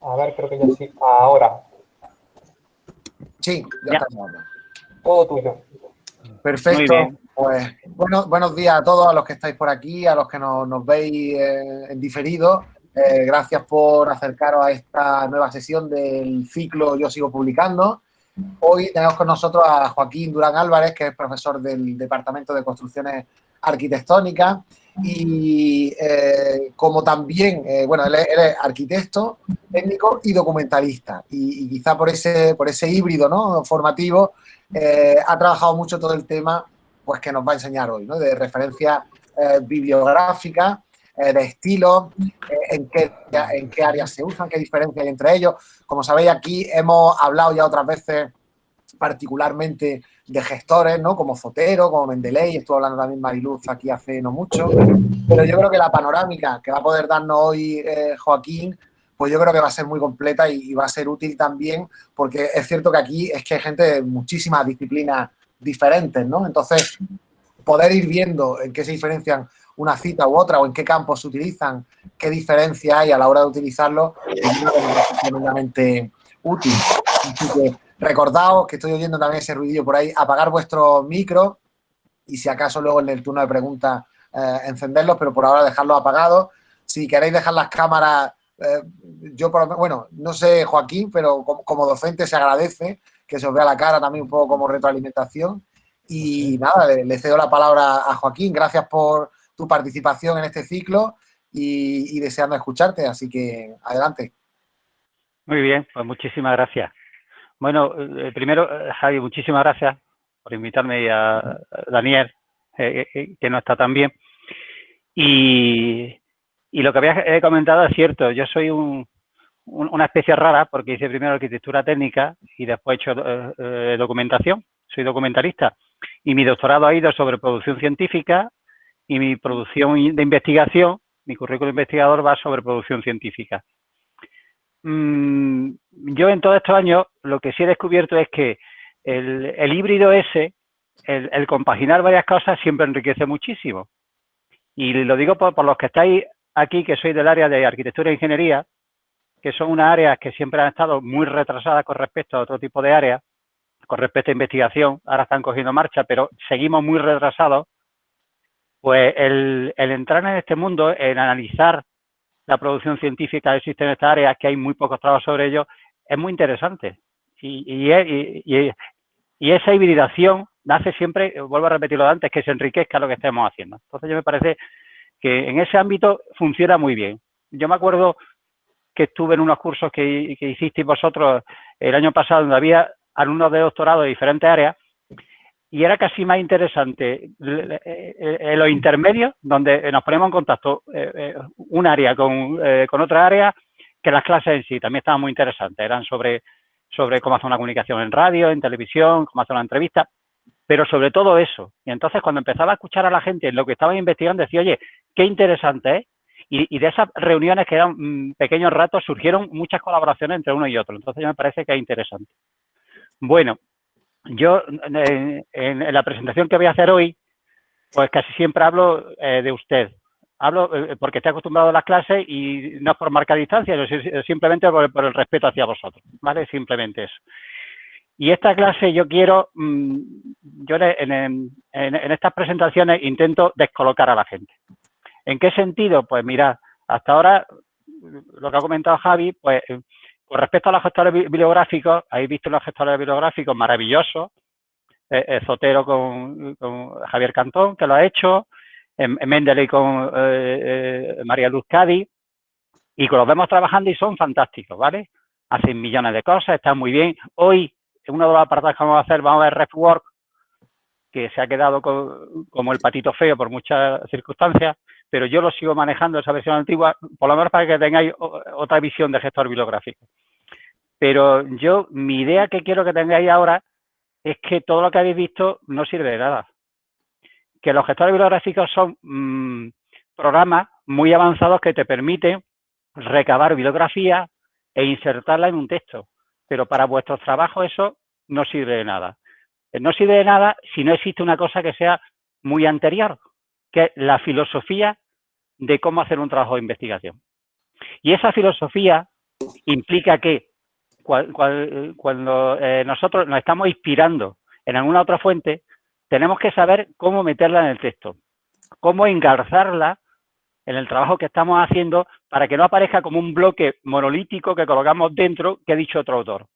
A ver, creo que ya sí. Ahora. Sí, ya, estamos. Todo tuyo. Perfecto. Pues bueno, buenos días a todos, a los que estáis por aquí, a los que nos, veis eh, en diferido. Eh, gracias por acercaros a esta nueva sesión del ciclo Yo Sigo Publicando. Hoy tenemos con nosotros a Joaquín Durán Álvarez, que es profesor del Departamento de Construcciones Arquitectónicas y eh, como también, eh, bueno, él es, arquitecto, técnico y documentalista y, quizá por ese, por ese híbrido ¿no? formativo eh, ha trabajado mucho todo el tema pues que nos va a enseñar hoy, ¿no? de referencia bibliográfica, de estilo, en, qué, en qué áreas se usan, qué diferencia hay entre ellos. Como sabéis, aquí hemos hablado ya otras veces particularmente de gestores, ¿no? Como Fotero, como Mendeley, estuvo hablando también Mariluz aquí hace no mucho, pero yo creo que la panorámica que va a poder darnos hoy eh, Joaquín, pues yo creo que va a ser muy completa y, va a ser útil también, porque es cierto que aquí es que hay gente de muchísimas disciplinas diferentes, ¿no? Entonces, poder ir viendo en qué se diferencian una cita u otra o en qué campos se utilizan, qué diferencia hay a la hora de utilizarlo, es tremendamente útil. Recordaos que estoy oyendo también ese ruidillo por ahí, apagar vuestro micro y si acaso luego en el turno de preguntas eh, encenderlos, pero por ahora dejarlos apagados. Si queréis dejar las cámaras, eh, yo por bueno, no sé Joaquín, pero como, docente se agradece que se os vea la cara también un poco como retroalimentación. Y nada, le, cedo la palabra a Joaquín. Gracias por tu participación en este ciclo y, y deseando escucharte. Así que adelante. Muy bien, pues muchísimas gracias. Bueno, eh, primero, eh, Javi, muchísimas gracias por invitarme y a Daniel, eh, que no está tan bien. Y, lo que había comentado es cierto, yo soy una especie rara porque hice primero arquitectura técnica y después he hecho documentación, soy documentalista. Y mi doctorado ha ido sobre producción científica y mi producción de investigación, mi currículo investigador va sobre producción científica. Mm, yo en todos estos años lo que sí he descubierto es que el, híbrido ese, el, compaginar varias cosas siempre enriquece muchísimo. Y lo digo por, los que estáis aquí, que sois del área de arquitectura e ingeniería, que son unas áreas que siempre han estado muy retrasadas con respecto a otro tipo de áreas, con respecto a investigación, ahora están cogiendo marcha, pero seguimos muy retrasados, pues el, el entrar en este mundo, en analizar la producción científica existe en esta área, que hay muy pocos trabajos sobre ello, es muy interesante. Y, esa hibridación nace siempre, vuelvo a repetirlo antes, que se enriquezca lo que estemos haciendo. Entonces yo me parece que en ese ámbito funciona muy bien. Yo me acuerdo que estuve en unos cursos que hicisteis vosotros el año pasado, donde había alumnos de doctorado de diferentes áreas, y era casi más interesante en los intermedios, donde nos ponemos en contacto eh, eh, un área con, eh, con otra área, que las clases en sí también estaban muy interesantes. Eran sobre, sobre cómo hacer una comunicación en radio, en televisión, cómo hacer una entrevista, pero sobre todo eso. Y entonces cuando empezaba a escuchar a la gente en lo que estaban investigando, decía, oye, qué interesante es. Y, de esas reuniones que eran mm, pequeños ratos surgieron muchas colaboraciones entre uno y otro. Entonces me parece que es interesante. Bueno, yo en, la presentación que voy a hacer hoy, pues casi siempre hablo eh, de usted. Hablo eh, porque estoy acostumbrado a las clases y no es por marcar distancia, sino simplemente por, el respeto hacia vosotros, ¿vale? Simplemente eso. Y esta clase yo quiero, mm, yo en, estas presentaciones intento descolocar a la gente. ¿En qué sentido? Pues mira, hasta ahora, lo que ha comentado Javi, pues con respecto a los gestores bibliográficos, habéis visto los gestores bibliográficos maravillosos, eh, eh Zotero con, Javier Cantón, que lo ha hecho, en, Mendeley con eh, eh, María Luz Cádiz, y que los vemos trabajando y son fantásticos, ¿vale? Hacen millones de cosas, están muy bien. Hoy, en uno de los apartados que vamos a hacer, vamos a ver RefWork, que se ha quedado como el patito feo por muchas circunstancias, pero yo lo sigo manejando esa versión antigua, por lo menos para que tengáis otra visión de gestor bibliográfico. Pero yo, mi idea que quiero que tengáis ahora es que todo lo que habéis visto no sirve de nada. Que los gestores bibliográficos son mm, programas muy avanzados que te permiten recabar bibliografía e insertarla en un texto. Pero para vuestros trabajos eso no sirve de nada. No sirve de nada si no existe una cosa que sea muy anterior, que es la filosofía de cómo hacer un trabajo de investigación. Y esa filosofía implica que cuando eh, nosotros nos estamos inspirando en alguna otra fuente, tenemos que saber cómo meterla en el texto, cómo engarzarla en el trabajo que estamos haciendo para que no aparezca como un bloque monolítico que colocamos dentro que ha dicho otro autor.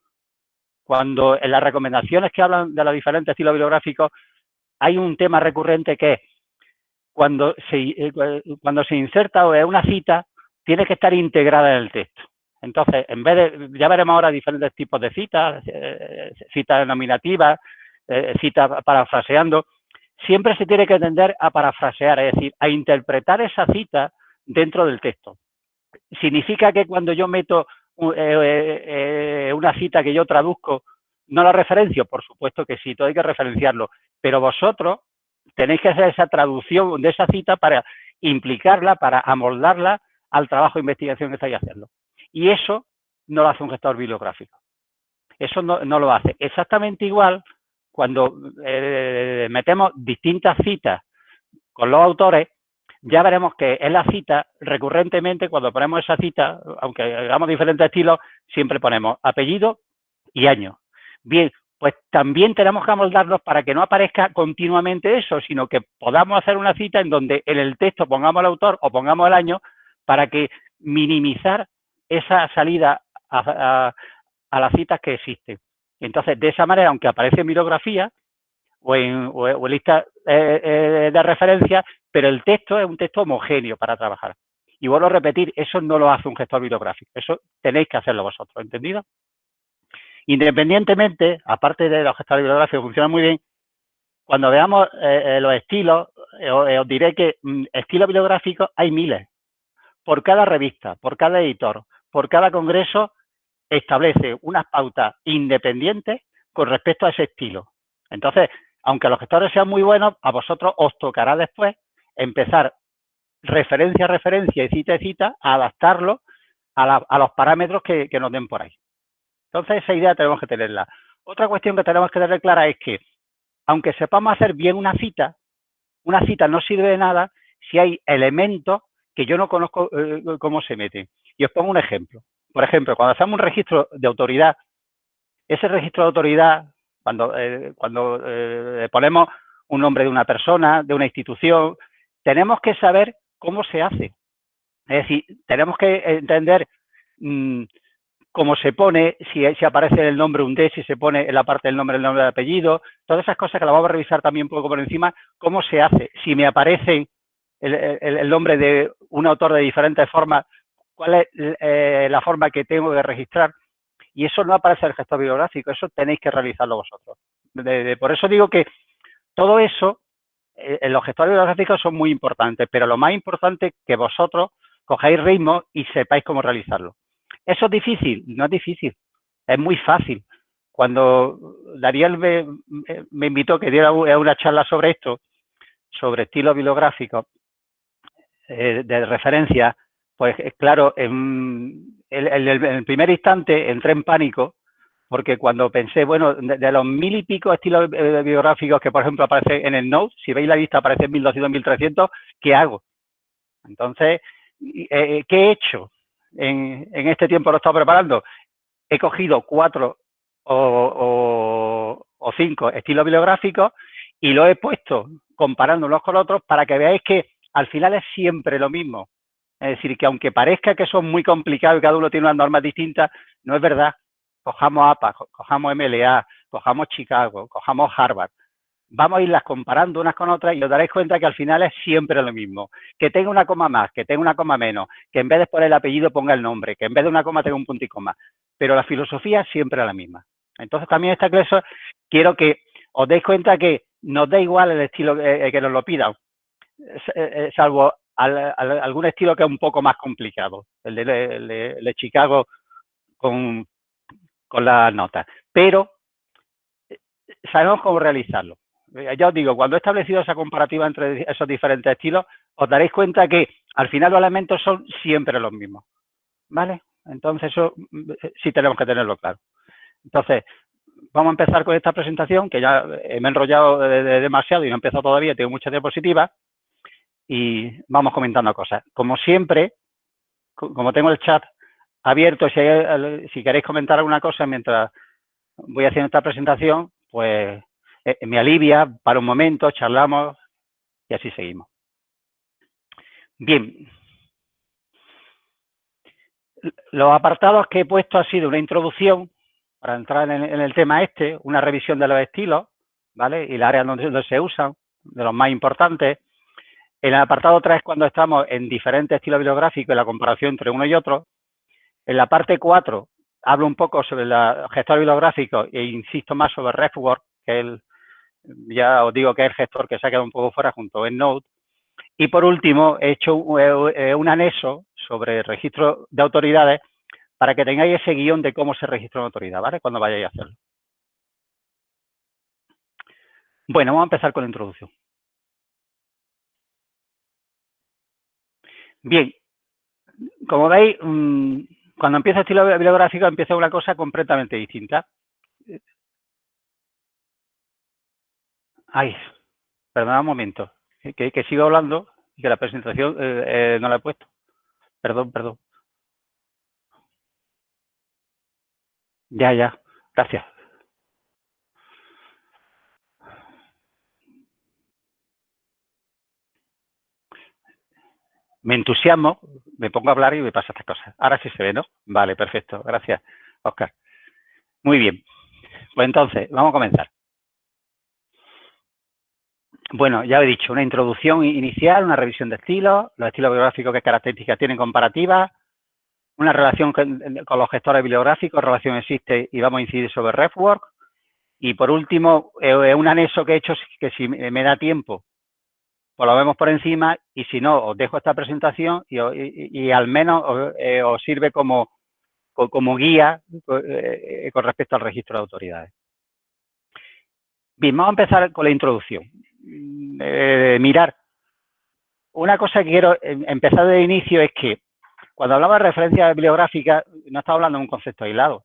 Cuando en las recomendaciones que hablan de los diferentes estilos bibliográficos hay un tema recurrente que es cuando se, eh, cuando se inserta una cita, tiene que estar integrada en el texto. Entonces, en vez de, ya veremos ahora diferentes tipos de citas, eh, citas nominativas, eh, citas parafraseando, siempre se tiene que tender a parafrasear, es decir, a interpretar esa cita dentro del texto. Significa que cuando yo meto una cita que yo traduzco, no la referencio, por supuesto que sí, todo hay que referenciarlo, pero vosotros tenéis que hacer esa traducción de esa cita para implicarla, para amoldarla al trabajo de investigación que estáis haciendo. Y eso no lo hace un gestor bibliográfico. Eso no, lo hace. Exactamente igual cuando eh, metemos distintas citas con los autores, ya veremos que en la cita, recurrentemente, cuando ponemos esa cita, aunque hagamos diferentes estilos, siempre ponemos apellido y año. Bien, pues también tenemos que amoldarnos para que no aparezca continuamente eso, sino que podamos hacer una cita en donde en el texto pongamos el autor o pongamos el año para que minimizar esa salida a, las citas que existen. Entonces, de esa manera, aunque aparece en bibliografía o en, lista eh, eh, de referencia, pero el texto es un texto homogéneo para trabajar. Y vuelvo a repetir, eso no lo hace un gestor bibliográfico, eso tenéis que hacerlo vosotros, ¿entendido? Independientemente, aparte de los gestores bibliográficos, funcionan muy bien, cuando veamos eh, los estilos, os diré que mm, estilos bibliográficos hay miles por cada revista, por cada editor, por cada congreso, establece unas pautas independientes con respecto a ese estilo. Entonces, aunque los gestores sean muy buenos, a vosotros os tocará después empezar referencia a referencia y cita a cita a adaptarlo a, los parámetros que, que, nos den por ahí. Entonces, esa idea tenemos que tenerla. Otra cuestión que tenemos que tener clara es que, aunque sepamos hacer bien una cita, una cita no sirve de nada si hay elementos que yo no conozco eh, cómo se mete. Y os pongo un ejemplo. Por ejemplo, cuando hacemos un registro de autoridad, ese registro de autoridad, cuando, eh, cuando eh, ponemos un nombre de una persona, de una institución, tenemos que saber cómo se hace. Es decir, tenemos que entender mm, cómo se pone, si, si, aparece el nombre un D, si se pone en la parte del nombre el nombre de apellido, todas esas cosas que las vamos a revisar también un poco por encima, cómo se hace, si me aparecen el, nombre de un autor de diferentes formas, cuál es eh, la forma que tengo de registrar. Y eso no aparece en el gestor bibliográfico, eso tenéis que realizarlo vosotros. por eso digo que todo eso eh, los gestores bibliográficos son muy importantes, pero lo más importante es que vosotros cojáis ritmo y sepáis cómo realizarlo. ¿Eso es difícil? No es difícil, es muy fácil. Cuando Dariel me, me invitó que diera una charla sobre esto, sobre estilo bibliográfico, eh, de referencia, pues eh, claro, en, el primer instante entré en pánico porque cuando pensé, bueno, de, los mil y pico estilos eh, biográficos que, por ejemplo, aparece en el Note, si veis la lista aparece en 1200, 1300, ¿qué hago? Entonces, ¿qué he hecho? En, este tiempo lo he estado preparando. He cogido cuatro o, o cinco estilos bibliográficos y lo he puesto comparándolos con otros para que veáis que al final es siempre lo mismo. Es decir, que aunque parezca que son muy complicados y cada uno tiene unas normas distintas, no es verdad. Cojamos APA, cojamos MLA, cojamos Chicago, cojamos Harvard. Vamos a irlas comparando unas con otras y os daréis cuenta que al final es siempre lo mismo. Que tenga una coma más, que tenga una coma menos, que en vez de poner el apellido ponga el nombre, que en vez de una coma tenga un punto y. Pero la filosofía es siempre la misma. Entonces también esta clase quiero que os deis cuenta que nos da igual el estilo que nos lo pidan. Eh, eh, salvo algún estilo que es un poco más complicado, el de, Chicago con, con las notas. Pero eh, sabemos cómo realizarlo. Ya os digo, cuando he establecido esa comparativa entre esos diferentes estilos, os daréis cuenta que al final los elementos son siempre los mismos. ¿Vale? Entonces eso sí tenemos que tenerlo claro. Entonces, vamos a empezar con esta presentación, que ya me he enrollado demasiado y no he empezado todavía, tengo muchas diapositivas y vamos comentando cosas. Como siempre, como tengo el chat abierto, si, hay- si queréis comentar alguna cosa mientras voy haciendo esta presentación, pues eh, me alivia para un momento, charlamos y así seguimos. Bien. Los apartados que he puesto ha sido una introducción para entrar en, en el tema este, una revisión de los estilos, ¿vale? Y las áreas donde, donde se usan, de los más importantes. En el apartado 3, cuando estamos en diferentes estilos bibliográficos y la comparación entre uno y otro. En la parte 4, hablo un poco sobre el gestor bibliográfico e insisto más sobre RefWork, que el, ya os digo que es el gestor que se ha quedado un poco fuera junto a EndNote. Y por último, he hecho un, anexo sobre registro de autoridades para que tengáis ese guion de cómo se registra una autoridad, ¿vale? Cuando vayáis a hacerlo. Bueno, vamos a empezar con la introducción. Bien, como veis, mmm, cuando empieza estilo bibliográfico empieza una cosa completamente distinta. Ay, perdona un momento, que, que sigo hablando y que la presentación eh, eh, no la he puesto. Perdón, perdón. Ya, ya, gracias. Me entusiasmo, me pongo a hablar y me pasa estas cosas. Ahora sí se ve, ¿no? Vale, perfecto. Gracias, Oscar. Muy bien. Pues entonces, vamos a comenzar. Bueno, ya he dicho, una introducción inicial, una revisión de estilos, los estilos bibliográficos, qué características tienen comparativas, una relación con, los gestores bibliográficos, relación existe y vamos a incidir sobre RefWork. Y por último, eh, un anexo que he hecho que si me da tiempo, pues lo vemos por encima y si no, os dejo esta presentación y, y, al menos os, eh, os sirve como, guía eh, con respecto al registro de autoridades. Bien, vamos a empezar con la introducción. Eh, mirar, una cosa que quiero empezar de inicio es que cuando hablamos de referencia bibliográfica, no estamos hablando de un concepto aislado.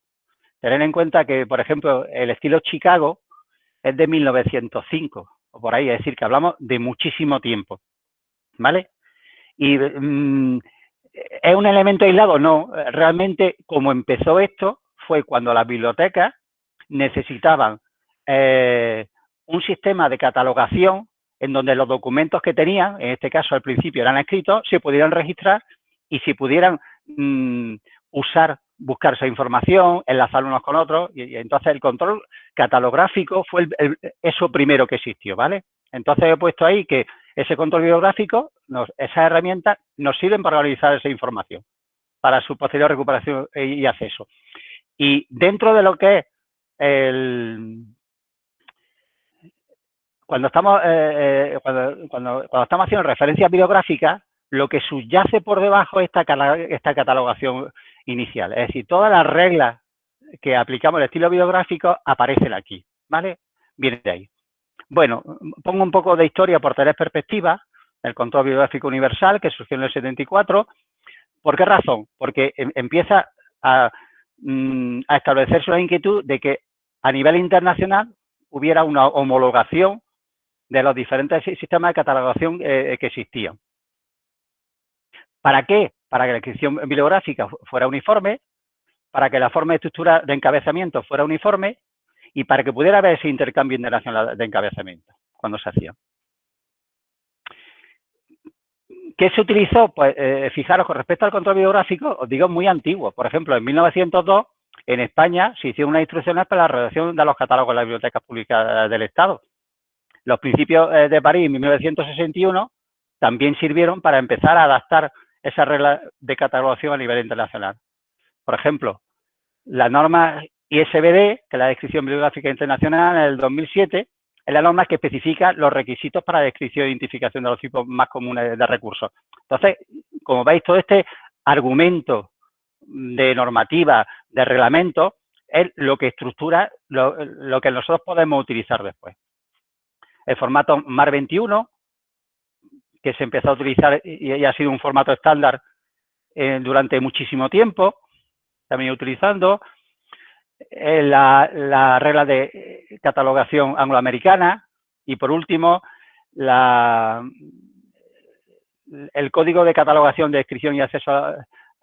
Tener en cuenta que, por ejemplo, el estilo Chicago es de 1905, por ahí, es decir, que hablamos de muchísimo tiempo, ¿vale? Y mmm, ¿es un elemento aislado? No, realmente como empezó esto fue cuando las bibliotecas necesitaban eh, un sistema de catalogación en donde los documentos que tenían, en este caso al principio eran escritos, se pudieran registrar y si pudieran mmm, usar, buscar esa información, enlazar unos con otros, y, entonces el control catalográfico fue el, eso primero que existió, ¿vale? Entonces he puesto ahí que ese control bibliográfico, nos, esas herramientas nos sirven para organizar esa información, para su posterior recuperación y acceso. Y dentro de lo que es el... Cuando estamos, eh, eh, cuando, cuando, estamos haciendo referencias bibliográficas, lo que subyace por debajo es esta, esta catalogación inicial. Es decir, todas las reglas que aplicamos el estilo bibliográfico aparecen aquí, ¿vale? Viene de ahí. Bueno, pongo un poco de historia por tres perspectivas. El control bibliográfico universal, que surgió en el 74. ¿Por qué razón? Porque em, empieza a, mm, a establecerse una inquietud de que a nivel internacional hubiera una homologación de los diferentes sistemas de catalogación eh, que existían. ¿Para qué? Para que la inscripción bibliográfica fuera uniforme, para que la forma de estructura de encabezamiento fuera uniforme y para que pudiera haber ese intercambio internacional de encabezamiento cuando se hacía. ¿Qué se utilizó? Pues eh, fijaros, con respecto al control bibliográfico, os digo muy antiguo. Por ejemplo, en 1902, en España, se hicieron unas instrucciones para la redacción de los catálogos de las bibliotecas públicas del Estado. Los principios eh, de París, en 1961, también sirvieron para empezar a adaptar esa regla de catalogación a nivel internacional. Por ejemplo, la norma ISBD, que es la Descripción Bibliográfica Internacional, en el 2007, es la norma que especifica los requisitos para descripción e identificación de los tipos más comunes de recursos. Entonces, como veis, todo este argumento de normativa, de reglamento, es lo que estructura lo, lo que nosotros podemos utilizar después. El formato MAR 21, que se empezó a utilizar y, y ha sido un formato estándar eh, durante muchísimo tiempo, también utilizando eh, la, la, regla de catalogación angloamericana y por último la, el código de catalogación de descripción y acceso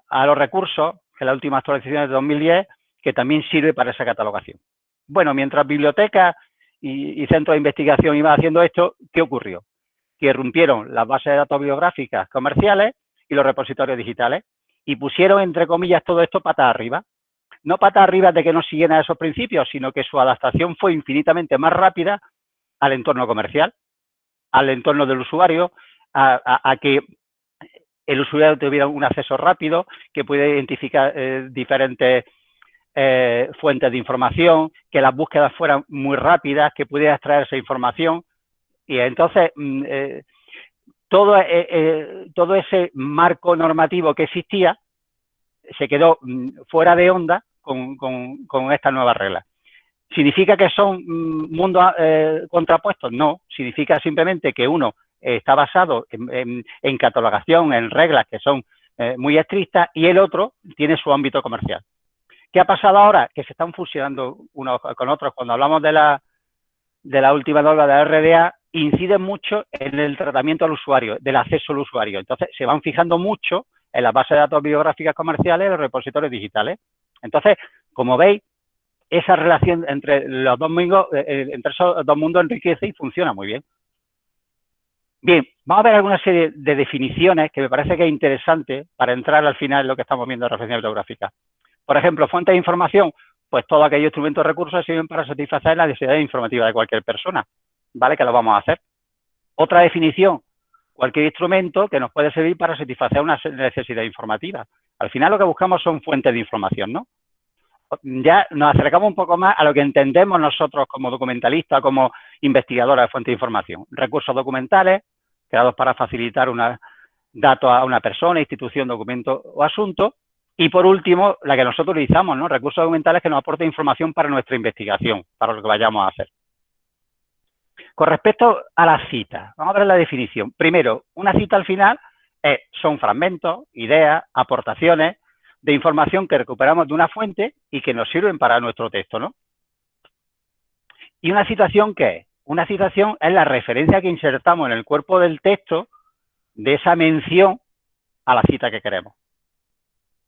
a, los recursos que es la última actualización de 2010, que también sirve para esa catalogación. Bueno, mientras bibliotecas y, centros de investigación iban haciendo esto, ¿qué ocurrió? Que irrumpieron las bases de datos biográficas comerciales y los repositorios digitales y pusieron, entre comillas, todo esto patas arriba. No patas arriba de que no siguieran esos principios, sino que su adaptación fue infinitamente más rápida al entorno comercial, al entorno del usuario, a, que el usuario tuviera un acceso rápido, que pudiera identificar eh, diferentes eh, fuentes de información, que las búsquedas fueran muy rápidas, que pudiera extraer esa información. Y entonces, mm, eh, todo, eh, todo ese marco normativo que existía se quedó mm, fuera de onda con, con, estas nuevas reglas. ¿Significa que son mm, mundos contrapuestos? No, significa simplemente que uno está basado en, en catalogación, en reglas que son muy estrictas y el otro tiene su ámbito comercial. ¿Qué ha pasado ahora? Que se están fusionando unos con otros. Cuando hablamos de la, de la última norma de la RDA, incide mucho en el tratamiento al usuario, del acceso al usuario. Entonces, se van fijando mucho en las bases de datos biográficas comerciales y los repositorios digitales. Entonces, como veis, esa relación entre los dos mundos, eh, eh, entre esos dos mundos enriquece y funciona muy bien. Bien, vamos a ver alguna serie de definiciones que me parece que es interesante para entrar al final en lo que estamos viendo de referencia bibliográfica. Por ejemplo, fuente de información, pues todo aquellos instrumentos recursos sirven para satisfacer la necesidad informativa de cualquier persona, ¿vale? Que lo vamos a hacer. Otra definición, cualquier instrumento que nos puede servir para satisfacer una necesidad informativa. Al final lo que buscamos son fuentes de información, ¿no? Ya nos acercamos un poco más a lo que entendemos nosotros como documentalistas, como investigadores de fuentes de información. Recursos documentales, creados para facilitar una, datos a una persona, institución, documento o asunto, y por último, la que nosotros utilizamos, ¿no? Recursos documentales que nos aporten información para nuestra investigación, para lo que vayamos a hacer. Con respecto a las citas, vamos a ver la definición. Primero, una cita al final son fragmentos, ideas, aportaciones de información que recuperamos de una fuente y que nos sirven para nuestro texto, ¿no? ¿Y una citación qué es? Una citación es la referencia que insertamos en el cuerpo del texto de esa mención a la cita que queremos.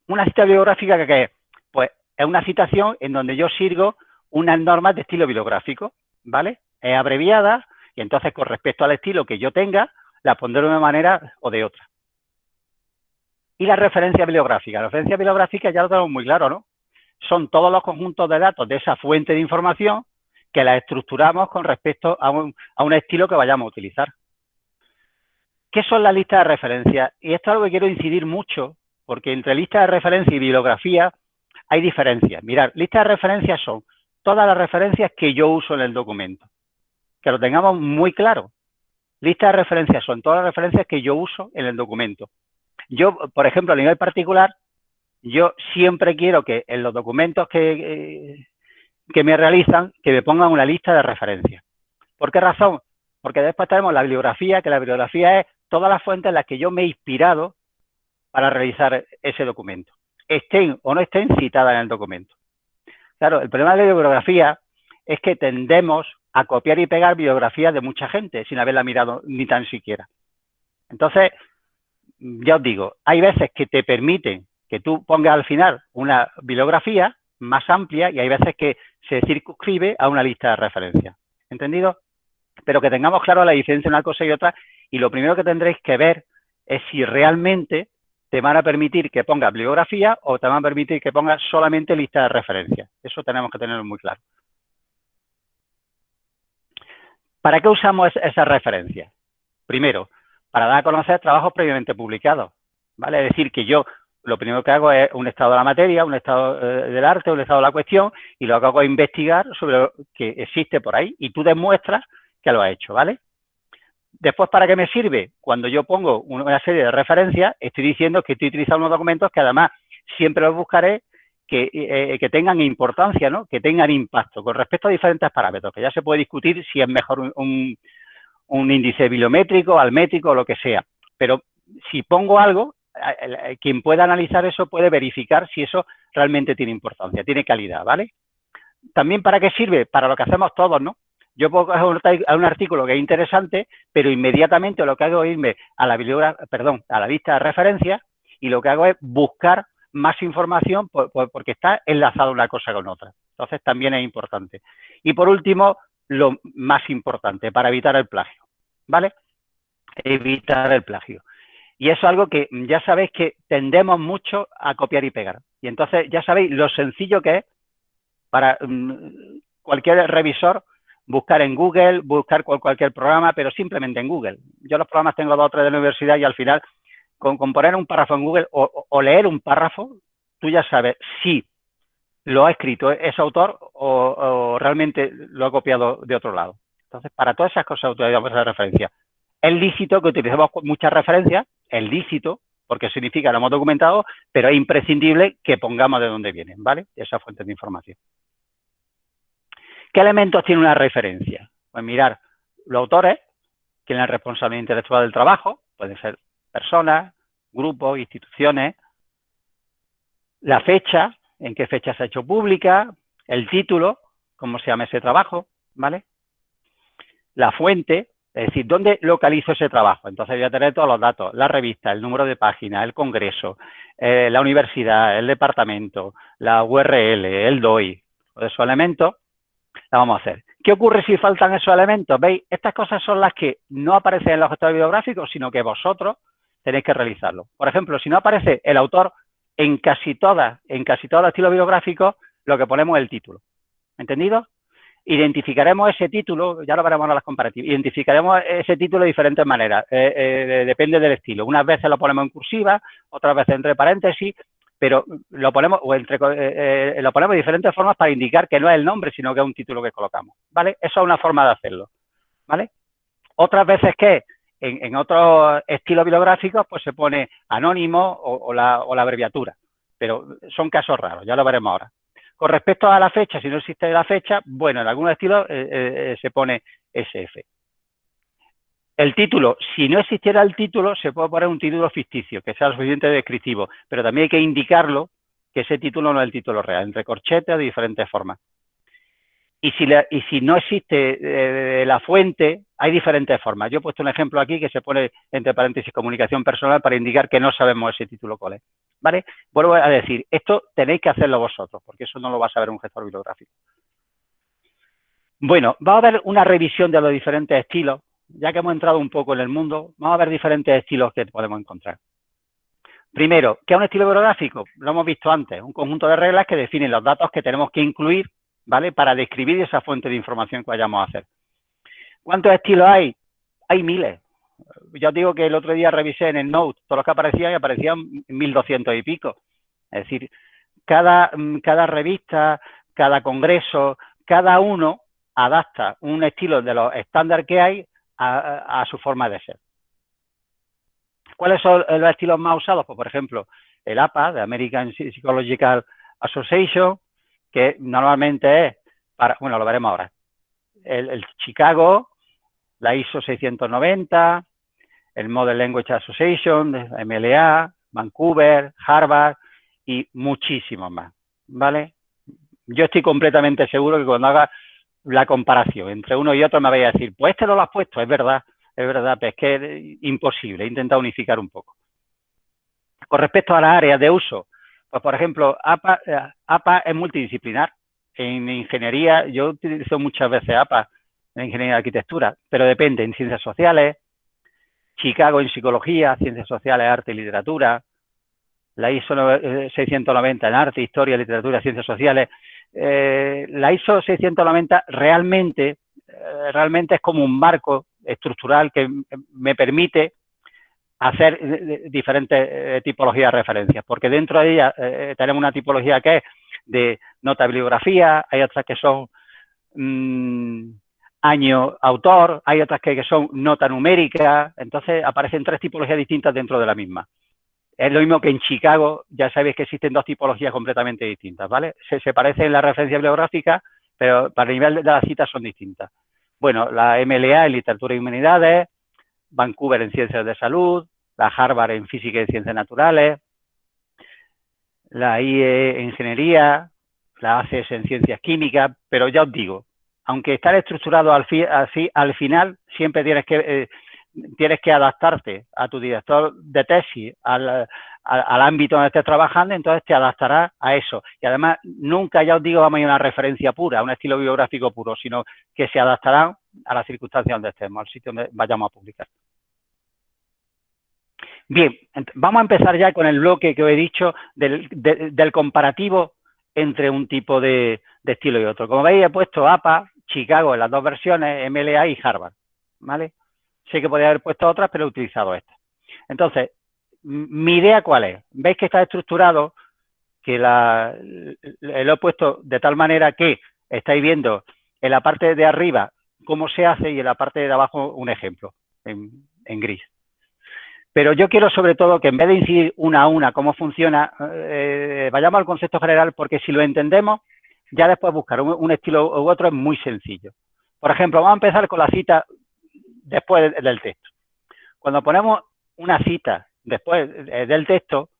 Una cita bibliográfica que, es, pues es una citación en donde yo sirvo unas normas de estilo bibliográfico, ¿vale? Es abreviada y entonces con respecto al estilo que yo tenga, la pondré de una manera o de otra. Y la referencia bibliográfica. La referencia bibliográfica ya lo tenemos muy claro, ¿no? Son todos los conjuntos de datos de esa fuente de información que la estructuramos con respecto a un, a un estilo que vayamos a utilizar. ¿Qué son las listas de referencia? Y esto es algo que quiero incidir mucho porque entre lista de referencia y bibliografía hay diferencias. Mirad, lista de referencias son todas las referencias que yo uso en el documento. Que lo tengamos muy claro. Lista de referencias son todas las referencias que yo uso en el documento. Yo, por ejemplo, a nivel particular, yo siempre quiero que en los documentos que, eh, que me realizan, que me pongan una lista de referencias. ¿Por qué razón? Porque después tenemos la bibliografía, que la bibliografía es todas las fuentes en las que yo me he inspirado para realizar ese documento, estén o no estén citadas en el documento. Claro, el problema de la bibliografía es que tendemos a copiar y pegar biografías de mucha gente sin haberla mirado ni tan siquiera. Entonces, ya os digo, hay veces que te permiten que tú pongas al final una bibliografía más amplia y hay veces que se circunscribe a una lista de referencias. ¿Entendido? Pero que tengamos claro la diferencia entre una cosa y otra y lo primero que tendréis que ver es si realmente te van a permitir que pongas bibliografía o te van a permitir que pongas solamente lista de referencias. Eso tenemos que tenerlo muy claro. ¿Para qué usamos esas referencias? Primero, para dar a conocer trabajos previamente publicados. ¿vale? Es decir, que yo lo primero que hago es un estado de la materia, un estado eh, del arte, un estado de la cuestión, y lo que hago es investigar sobre lo que existe por ahí y tú demuestras que lo has hecho, ¿vale? Después, ¿para qué me sirve? Cuando yo pongo una serie de referencias, estoy diciendo que estoy utilizando unos documentos que además siempre los buscaré que, eh, que, tengan importancia, ¿no? que tengan impacto con respecto a diferentes parámetros, que ya se puede discutir si es mejor un, un, índice bibliométrico, almétrico o lo que sea. Pero si pongo algo, quien pueda analizar eso puede verificar si eso realmente tiene importancia, tiene calidad, ¿vale? También para qué sirve, para lo que hacemos todos, ¿no? Yo puedo coger un, artículo que es interesante, pero inmediatamente lo que hago es irme a la perdón, a la lista de referencias y lo que hago es buscar más información porque está enlazado una cosa con otra. Entonces también es importante. Y por último, lo más importante, para evitar el plagio, ¿vale? Evitar el plagio. Y eso es algo que ya sabéis que tendemos mucho a copiar y pegar. Y entonces ya sabéis lo sencillo que es para mm, cualquier revisor buscar en Google, buscar cualquier programa, pero simplemente en Google. Yo los programas tengo dos o tres de la universidad y al final con, poner un párrafo en Google o, leer un párrafo, tú ya sabes si lo ha escrito ese autor o, realmente lo ha copiado de otro lado. Entonces, para todas esas cosas utilizamos esa referencia. Es lícito que utilicemos muchas referencias, es lícito, porque significa lo hemos documentado, pero es imprescindible que pongamos de dónde vienen, ¿vale? Esa fuente de información. ¿Qué elementos tiene una referencia? Pues mirar los autores, tienen la responsabilidad intelectual del trabajo, pueden ser personas, grupos, instituciones, la fecha, en qué fecha se ha hecho pública, el título, cómo se llama ese trabajo, ¿vale? La fuente, es decir, ¿dónde localizo ese trabajo? Entonces voy a tener todos los datos, la revista, el número de página, el congreso, eh, la universidad, el departamento, la URL, el DOI, todos esos elementos la vamos a hacer. ¿Qué ocurre si faltan esos elementos? ¿Veis? Estas cosas son las que no aparecen en los gestores bibliográficos, sino que vosotros tenéis que realizarlo. Por ejemplo, si no aparece el autor en casi todas, en casi todos los estilos bibliográficos, lo que ponemos es el título. ¿Entendido? Identificaremos ese título, ya lo veremos en las comparativas, identificaremos ese título de diferentes maneras, eh, eh, depende del estilo. Unas veces lo ponemos en cursiva, otras veces entre paréntesis, pero lo ponemos, o entre, eh, eh, lo ponemos de diferentes formas para indicar que no es el nombre, sino que es un título que colocamos, ¿vale? Eso es una forma de hacerlo, ¿vale? Otras veces que en, otros estilos bibliográficos pues se pone anónimo o, la, abreviatura, pero son casos raros, ya lo veremos ahora. Con respecto a la fecha, si no existe la fecha, bueno, en algunos estilos eh, se pone SF. El título, si no existiera el título, se puede poner un título ficticio, que sea lo suficiente descriptivo, pero también hay que indicarlo que ese título no es el título real, entre corchetes de diferentes formas. Y si, y si no existe eh, la fuente, hay diferentes formas. Yo he puesto un ejemplo aquí que se pone entre paréntesis comunicación personal para indicar que no sabemos ese título cuál es. ¿Vale? Vuelvo a decir, esto tenéis que hacerlo vosotros, porque eso no lo va a saber un gestor bibliográfico. Bueno, va a haber una revisión de los diferentes estilos ya que hemos entrado un poco en el mundo, vamos a ver diferentes estilos que podemos encontrar. Primero, ¿qué es un estilo bibliográfico? Lo hemos visto antes, un conjunto de reglas que definen los datos que tenemos que incluir, ¿vale? Para describir esa fuente de información que vayamos a hacer. ¿Cuántos estilos hay? Hay miles. Yo os digo que el otro día revisé en el Note todos los que aparecían y aparecían 1200 y pico. Es decir, cada, cada revista, cada congreso, cada uno adapta un estilo de los estándares que hay a, su forma de ser. ¿Cuáles son los estilos más usados? Pues, por ejemplo, el APA, de American Psychological Association, que normalmente es para, bueno, lo veremos ahora, el, Chicago, la ISO 690, el Model Language Association, MLA, Vancouver, Harvard y muchísimos más, ¿vale? Yo estoy completamente seguro que cuando haga la comparación entre uno y otro me vais a decir, pues este no lo has puesto, es verdad, es verdad, pero es que es imposible, he intentado unificar un poco. Con respecto a las áreas de uso, pues por ejemplo, APA, eh, APA es multidisciplinar. En ingeniería, yo utilizo muchas veces APA en ingeniería de arquitectura, pero depende en ciencias sociales, Chicago en psicología, ciencias sociales, arte y literatura, la ISO 690 en arte, historia, literatura, ciencias sociales, eh, la ISO 690 realmente, eh, realmente es como un marco estructural que me permite hacer eh, diferentes tipologías de referencias, porque dentro de ella tenemos una tipología que es de nota bibliografía, hay otras que son mm, año autor, hay otras que son nota numérica, entonces aparecen tres tipologías distintas dentro de la misma. Es lo mismo que en Chicago, ya sabéis que existen dos tipologías completamente distintas, ¿vale? Se, se parecen en la referencia bibliográfica, pero para el nivel de las citas son distintas. Bueno, la MLA en Literatura y Humanidades, Vancouver en Ciencias de Salud, la Harvard en Física y Ciencias Naturales, la IE en Ingeniería, la ACES en Ciencias Químicas, pero ya os digo, aunque estar estructurado al así, al final siempre tienes que eh, tienes que adaptarte a tu director de tesis, al, al ámbito donde estés trabajando, entonces te adaptarás a eso. Y además, nunca, ya os digo, vamos a ir a una referencia pura, a un estilo biográfico puro, sino que se adaptarán a las circunstancias donde estemos, al sitio donde vayamos a publicar. Bien, vamos a empezar ya con el bloque que os he dicho del, del comparativo entre un tipo de, de, estilo y otro. Como veis, he puesto APA, Chicago en las dos versiones, MLA y Harvard, ¿vale? Sé que podría haber puesto otras, pero he utilizado esta. Entonces, mi idea cuál es. Veis que está estructurado, que la, lo he puesto de tal manera que estáis viendo en la parte de arriba cómo se hace y en la parte de abajo un ejemplo en, gris. Pero yo quiero sobre todo que en vez de incidir una a una cómo funciona, eh, vayamos al concepto general porque si lo entendemos, ya después buscar un, estilo u otro es muy sencillo. Por ejemplo, vamos a empezar con la cita después del texto. Cuando ponemos una cita después eh, del texto,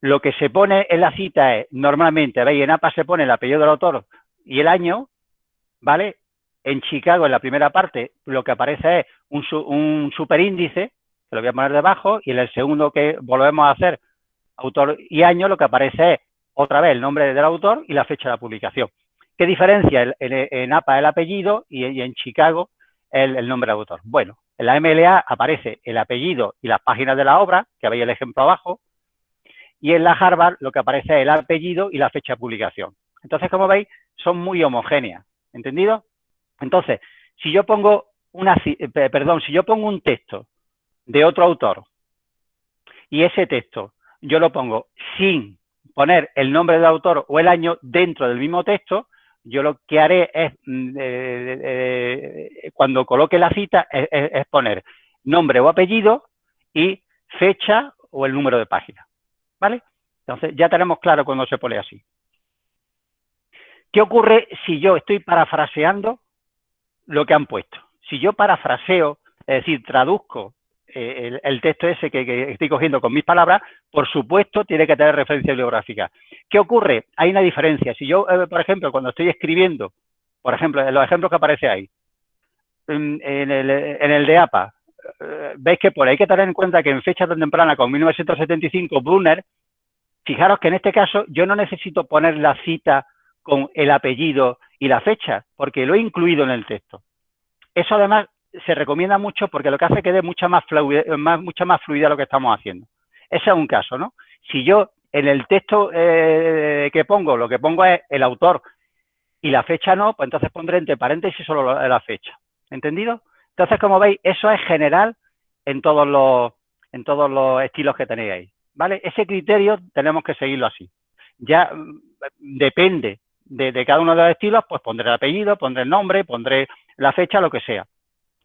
lo que se pone en la cita es, normalmente, veis, en APA se pone el apellido del autor y el año, ¿vale? En Chicago, en la primera parte, lo que aparece es un, superíndice, que lo voy a poner debajo, y en el segundo que volvemos a hacer, autor y año, lo que aparece es otra vez el nombre del autor y la fecha de la publicación. ¿Qué diferencia en, APA el apellido y en Chicago el, nombre del autor? Bueno, en la MLA aparece el apellido y las páginas de la obra, que veis el ejemplo abajo, y en la Harvard lo que aparece es el apellido y la fecha de publicación. Entonces, como veis, son muy homogéneas, ¿entendido? Entonces, si yo pongo una, perdón, si yo pongo un texto de otro autor y ese texto yo lo pongo sin poner el nombre del autor o el año dentro del mismo texto, yo lo que haré es, eh, eh, cuando coloque la cita, es, es, poner nombre o apellido y fecha o el número de página. ¿Vale? Entonces, ya tenemos claro cuando se pone así. ¿Qué ocurre si yo estoy parafraseando lo que han puesto? Si yo parafraseo, es decir, traduzco eh, el, texto ese que, estoy cogiendo con mis palabras, por supuesto, tiene que tener referencia bibliográfica. ¿Qué ocurre? Hay una diferencia. Si yo, eh, por ejemplo, cuando estoy escribiendo, por ejemplo, en los ejemplos que aparece ahí, en, en, el, en el, de APA, eh, veis que por ahí hay que tener en cuenta que en fecha tan temprana como 1975, Brunner, fijaros que en este caso yo no necesito poner la cita con el apellido y la fecha, porque lo he incluido en el texto. Eso además se recomienda mucho porque lo que hace que dé mucha más, fluidez, más, mucha más fluidez a lo que estamos haciendo. Ese es un caso, ¿no? Si yo en el texto eh, que pongo, lo que pongo es el autor y la fecha no, pues entonces pondré entre paréntesis solo la fecha. ¿Entendido? Entonces, como veis, eso es general en todos los, en todos los estilos que tenéis ahí. ¿Vale? Ese criterio tenemos que seguirlo así. Ya mm, depende de, de cada uno de los estilos, pues pondré el apellido, pondré el nombre, pondré la fecha, lo que sea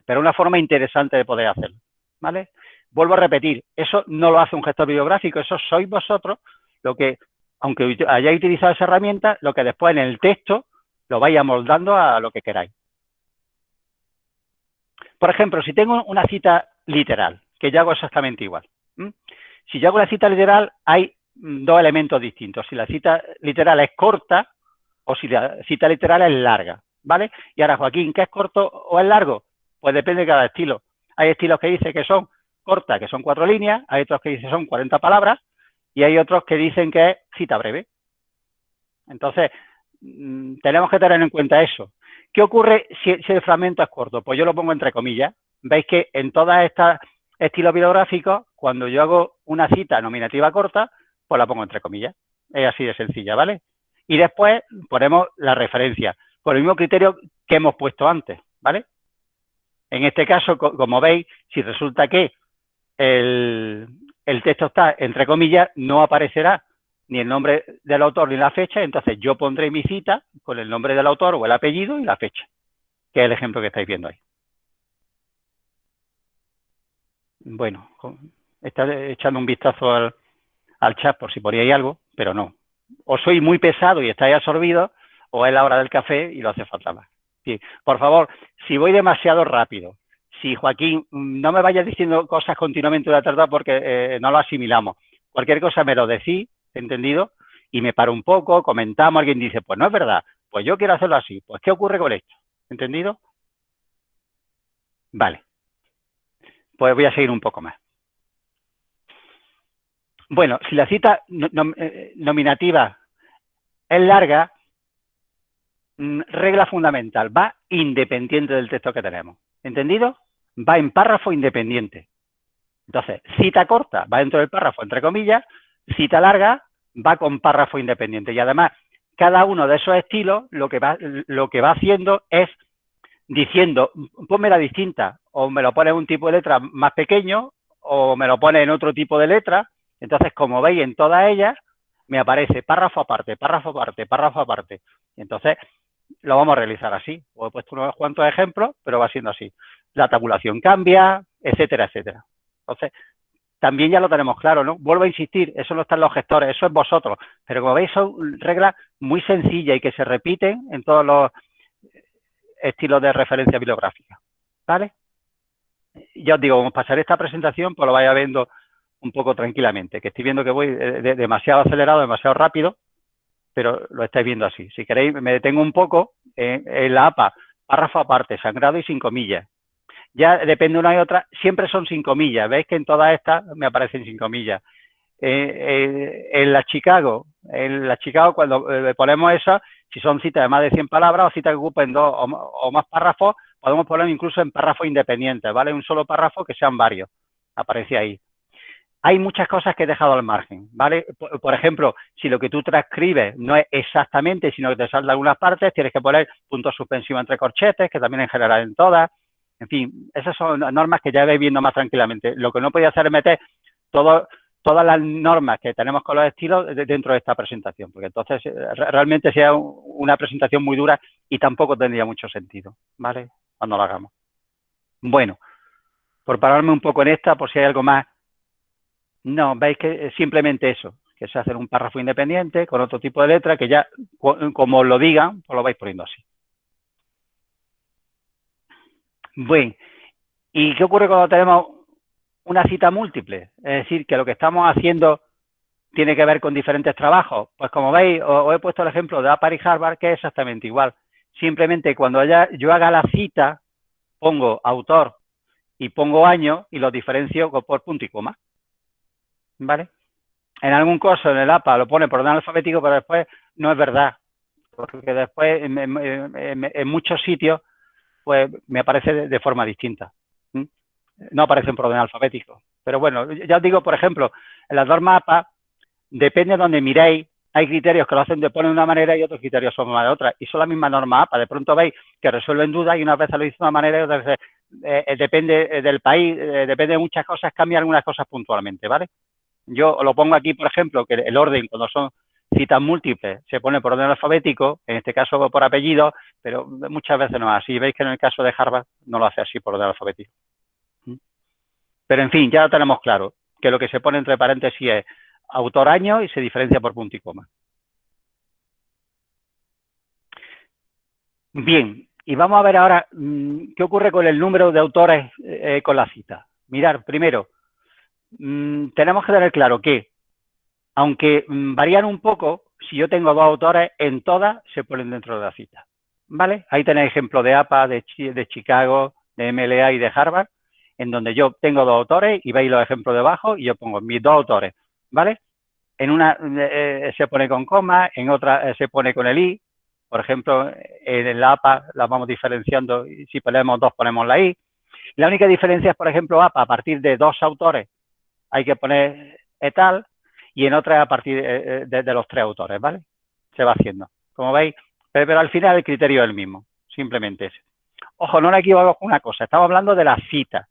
pero una forma interesante de poder hacerlo, ¿vale? Vuelvo a repetir, eso no lo hace un gestor bibliográfico, eso sois vosotros lo que, aunque hayáis utilizado esa herramienta, lo que después en el texto lo vais amoldando a lo que queráis. Por ejemplo, si tengo una cita literal, que yo hago exactamente igual. Si yo hago una cita literal, hay dos elementos distintos. Si la cita literal es corta o si la cita literal es larga, ¿vale? Y ahora, Joaquín, ¿qué es corto o es largo? Pues depende de cada estilo. Hay estilos que dicen que son cortas, que son cuatro líneas, hay otros que dicen que son 40 palabras y hay otros que dicen que es cita breve. Entonces, mmm, tenemos que tener en cuenta eso. ¿Qué ocurre si, si, el fragmento es corto? Pues yo lo pongo entre comillas. Veis que en todas estas estilos bibliográficos, cuando yo hago una cita nominativa corta, pues la pongo entre comillas. Es así de sencilla, ¿vale? Y después ponemos la referencia, con el mismo criterio que hemos puesto antes, ¿vale? En este caso, como veis, si resulta que el, texto está entre comillas, no aparecerá ni el nombre del autor ni la fecha, entonces yo pondré mi cita con el nombre del autor o el apellido y la fecha, que es el ejemplo que estáis viendo ahí. Bueno, está echando un vistazo al, al chat por si poníais algo, pero no. O soy muy pesado y estáis absorbidos, o es la hora del café y lo hace falta más. Por favor, si voy demasiado rápido, si Joaquín, no me vayas diciendo cosas continuamente de la tarde porque eh, no lo asimilamos. Cualquier cosa me lo decís, ¿entendido? Y me paro un poco, comentamos, alguien dice, pues no es verdad, pues yo quiero hacerlo así. Pues, ¿qué ocurre con esto? ¿Entendido? Vale. Pues voy a seguir un poco más. Bueno, si la cita eh, nominativa es larga, regla fundamental, va independiente del texto que tenemos. ¿Entendido? Va en párrafo independiente. Entonces, cita corta va dentro del párrafo, entre comillas, cita larga va con párrafo independiente. Y además, cada uno de esos estilos lo que va, lo que va haciendo es diciendo, ponme la distinta, o me lo pone en un tipo de letra más pequeño, o me lo pone en otro tipo de letra. Entonces, como veis en todas ellas, me aparece párrafo aparte, párrafo aparte, párrafo aparte. Entonces, lo vamos a realizar así. Os he puesto unos cuantos ejemplos, pero va siendo así. La tabulación cambia, etcétera, etcétera. Entonces, también ya lo tenemos claro, ¿no? Vuelvo a insistir, eso no están los gestores, eso es vosotros. Pero como veis, son reglas muy sencillas y que se repiten en todos los estilos de referencia bibliográfica. ¿Vale? Ya os digo, como pasaré esta presentación, pues lo vaya viendo un poco tranquilamente, que estoy viendo que voy demasiado acelerado, demasiado rápido, pero lo estáis viendo así. Si queréis, me detengo un poco en, la APA, párrafo aparte, sangrado y sin comillas. Ya depende una y otra, siempre son sin comillas. Veis que en todas estas me aparecen sin comillas. Eh, eh, en la Chicago, en la Chicago cuando eh, ponemos eso, si son citas de más de 100 palabras o citas que ocupen dos o, más párrafos, podemos poner incluso en párrafos independientes, ¿vale? Un solo párrafo que sean varios, aparece ahí. Hay muchas cosas que he dejado al margen, ¿vale? Por, ejemplo, si lo que tú transcribes no es exactamente, sino que te salta algunas partes, tienes que poner puntos suspensivos entre corchetes, que también en general en todas. En fin, esas son normas que ya vais viendo más tranquilamente. Lo que no podía hacer es meter todo todas las normas que tenemos con los estilos dentro de esta presentación, porque entonces eh, realmente sería una presentación muy dura y tampoco tendría mucho sentido, ¿vale? Cuando lo hagamos. Bueno, por pararme un poco en esta, por si hay algo más. No, veis que es simplemente eso, que se hace un párrafo independiente con otro tipo de letra que ya, como lo digan, pues lo vais poniendo así. Bueno, ¿y qué ocurre cuando tenemos una cita múltiple, es decir, que lo que estamos haciendo tiene que ver con diferentes trabajos. Pues como veis, os, he puesto el ejemplo de APAR y Harvard, que es exactamente igual. Simplemente cuando yo haga la cita, pongo autor y pongo año y lo diferencio por punto y coma. ¿Vale? En algún caso en el APA lo pone por orden alfabético, pero después no es verdad. Porque después en, muchos sitios pues me aparece de forma distinta no aparecen por orden alfabético. Pero bueno, ya os digo, por ejemplo, en las dos mapas, depende de donde miréis, hay criterios que lo hacen de poner de una manera y otros criterios son de otra. Y son la misma norma APA. De pronto veis que resuelven dudas y una vez lo dice de una manera y otras veces eh, eh, depende eh, del país, depende de muchas cosas, cambian algunas cosas puntualmente, ¿vale? Yo lo pongo aquí, por ejemplo, que el orden cuando son citas múltiples se pone por orden alfabético, en este caso por apellido, pero muchas veces no es así. Veis que en el caso de Harvard no lo hace así por orden alfabético. Pero en fin, ya lo tenemos claro, que lo que se pone entre paréntesis es autor año y se diferencia por punto y coma. Bien, y vamos a ver ahora mm, qué ocurre con el número de autores eh, con la cita. Mirar, primero, mm, tenemos que tener claro que, aunque mm, varían un poco, si yo tengo dos autores, en todas se ponen dentro de la cita. ¿Vale? Ahí tenéis ejemplo de APA, de, de Chicago, de MLA y de Harvard en donde yo tengo dos autores y veis los ejemplos debajo y yo pongo mis dos autores, ¿vale? En una eh, se pone con coma, en otra eh, se pone con el i, por ejemplo, en la APA la vamos diferenciando y si ponemos dos ponemos la i. La única diferencia es, por ejemplo, APA a partir de dos autores hay que poner etal y en otra a partir eh, de, los tres autores, ¿vale? Se va haciendo, como veis, pero, al final el criterio es el mismo, simplemente ese. Ojo, no me equivoco con una cosa, estamos hablando de la cita,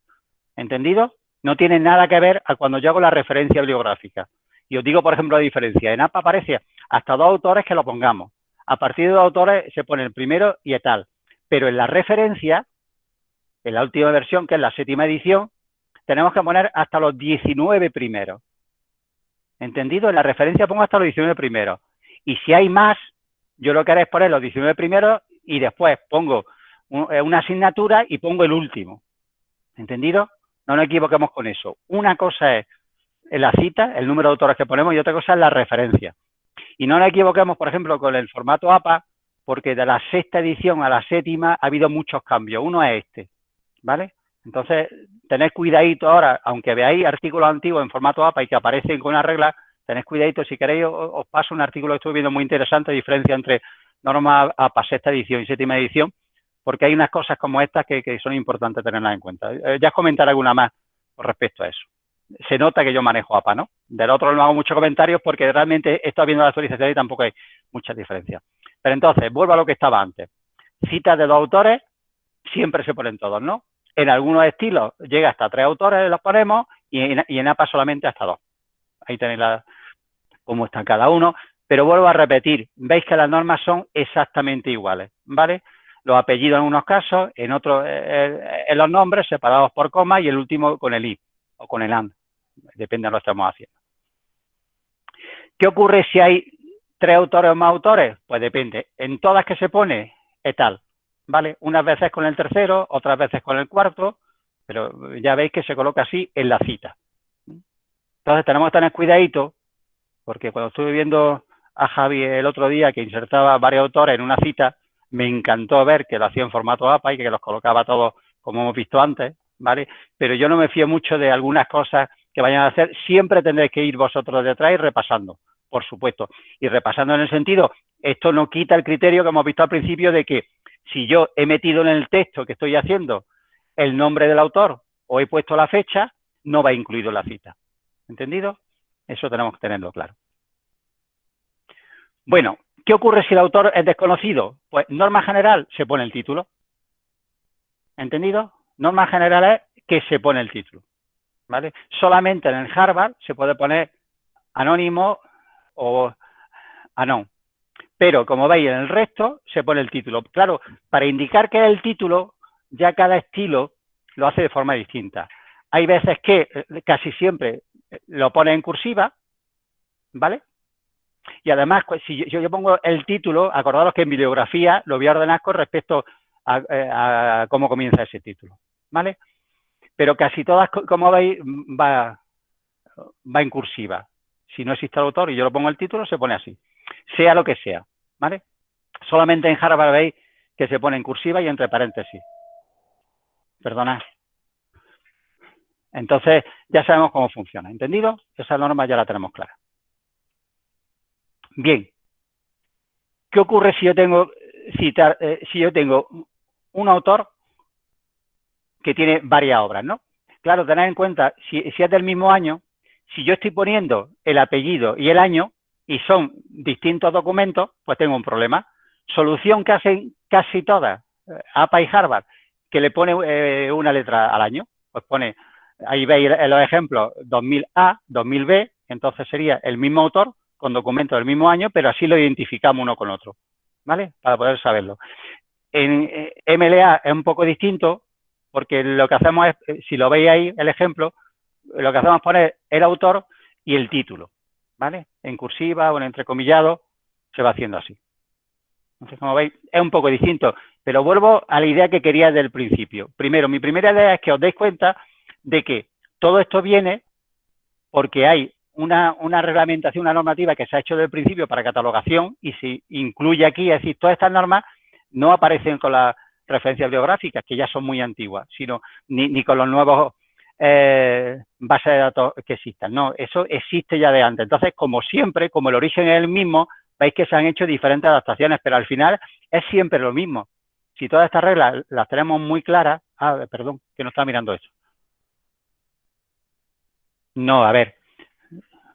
¿Entendido? No tiene nada que ver a cuando yo hago la referencia bibliográfica. Y os digo, por ejemplo, la diferencia. En APA aparece hasta dos autores que lo pongamos. A partir de dos autores se pone el primero y tal. Pero en la referencia, en la última versión, que es la séptima edición, tenemos que poner hasta los 19 primeros. ¿Entendido? En la referencia pongo hasta los 19 primeros. Y si hay más, yo lo que haré es poner los 19 primeros y después pongo eh, una asignatura y pongo el último. ¿Entendido? No nos equivoquemos con eso. Una cosa es la cita, el número de autores que ponemos, y otra cosa es la referencia. Y no nos equivoquemos, por ejemplo, con el formato APA, porque de la sexta edición a la séptima ha habido muchos cambios. Uno es este, ¿vale? Entonces, tened cuidadito ahora, aunque veáis artículos antiguos en formato APA y que aparecen con una regla, tened cuidadito, si queréis os, paso un artículo que estuve viendo muy interesante, diferencia entre norma APA sexta edición y séptima edición, porque hay unas cosas como estas que, son importantes tenerlas en cuenta. Eh, ya os comentaré alguna más con respecto a eso. Se nota que yo manejo APA, ¿no? Del otro no hago muchos comentarios porque realmente he estado viendo la actualización y tampoco hay muchas diferencias. Pero entonces, vuelvo a lo que estaba antes. Citas de dos autores, siempre se ponen todos, ¿no? En algunos estilos llega hasta tres autores, los ponemos, y en, APA solamente hasta dos. Ahí tenéis cómo están cada uno. Pero vuelvo a repetir, veis que las normas son exactamente iguales, ¿vale? Los apellidos en unos casos, en otros, eh, eh, en los nombres separados por coma y el último con el i o con el and, depende de lo que estamos haciendo. ¿Qué ocurre si hay tres autores o más autores? Pues depende. En todas que se pone es tal, ¿vale? Unas veces con el tercero, otras veces con el cuarto, pero ya veis que se coloca así en la cita. Entonces tenemos que tener cuidadito, porque cuando estuve viendo a Javi el otro día que insertaba varios autores en una cita, me encantó ver que lo hacía en formato APA y que los colocaba todos como hemos visto antes, ¿vale? Pero yo no me fío mucho de algunas cosas que vayan a hacer. Siempre tendréis que ir vosotros detrás y repasando, por supuesto. Y repasando en el sentido, esto no quita el criterio que hemos visto al principio de que si yo he metido en el texto que estoy haciendo el nombre del autor o he puesto la fecha, no va incluido la cita. ¿Entendido? Eso tenemos que tenerlo claro. Bueno, ¿qué ocurre si el autor es desconocido? Pues norma general, se pone el título. ¿Entendido? Norma general es que se pone el título. ¿Vale? Solamente en el Harvard se puede poner anónimo o anón. Pero, como veis, en el resto se pone el título. Claro, para indicar que es el título, ya cada estilo lo hace de forma distinta. Hay veces que eh, casi siempre eh, lo pone en cursiva, ¿vale? Y además, pues, si yo, pongo el título, acordaros que en bibliografía lo voy a ordenar con respecto eh, a, cómo comienza ese título, ¿vale? Pero casi todas, como veis, va, va en cursiva. Si no existe el autor y yo lo pongo el título, se pone así. Sea lo que sea, ¿vale? Solamente en Harvard veis que se pone en cursiva y entre paréntesis. Perdona. Entonces, ya sabemos cómo funciona. ¿Entendido? Esa norma ya la tenemos clara. Bien. ¿Qué ocurre si yo tengo citar, eh, si yo tengo un autor que tiene varias obras, ¿no? Claro, tened en cuenta, si, es del mismo año, si yo estoy poniendo el apellido y el año y son distintos documentos, pues tengo un problema. Solución que hacen casi todas, eh, APA y Harvard, que le pone eh, una letra al año. Pues pone, ahí veis los ejemplos, 2000A, 2000B, entonces sería el mismo autor con documentos del mismo año, pero así lo identificamos uno con otro, ¿vale? Para poder saberlo. En eh, MLA es un poco distinto porque lo que hacemos es, si lo veis ahí, el ejemplo, lo que hacemos es poner el autor y el título, ¿vale? En cursiva o en entrecomillado se va haciendo así. Entonces, como veis, es un poco distinto, pero vuelvo a la idea que quería desde el principio. Primero, mi primera idea es que os deis cuenta de que todo esto viene porque hay una, una, reglamentación, una normativa que se ha hecho desde el principio para catalogación y si incluye aquí, es decir, todas estas normas no aparecen con las referencias biográficas, que ya son muy antiguas, sino ni, con los nuevos eh, bases de datos que existan. No, eso existe ya de antes. Entonces, como siempre, como el origen es el mismo, veis que se han hecho diferentes adaptaciones, pero al final es siempre lo mismo. Si todas estas reglas las tenemos muy claras, ah, perdón, que no está mirando eso. No, a ver,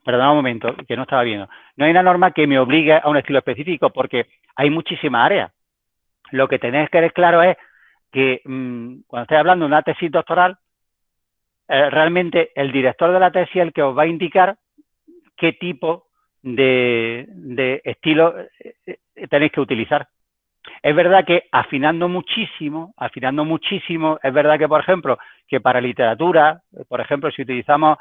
perdón un momento, que no estaba viendo. No hay una norma que me obligue a un estilo específico porque hay muchísimas áreas. Lo que tenéis que ver claro es que mm, cuando estoy hablando de una tesis doctoral, eh, realmente el director de la tesis es el que os va a indicar qué tipo de, estilo eh, eh, tenéis que utilizar. Es verdad que afinando muchísimo, afinando muchísimo, es verdad que, por ejemplo, que para literatura, por ejemplo, si utilizamos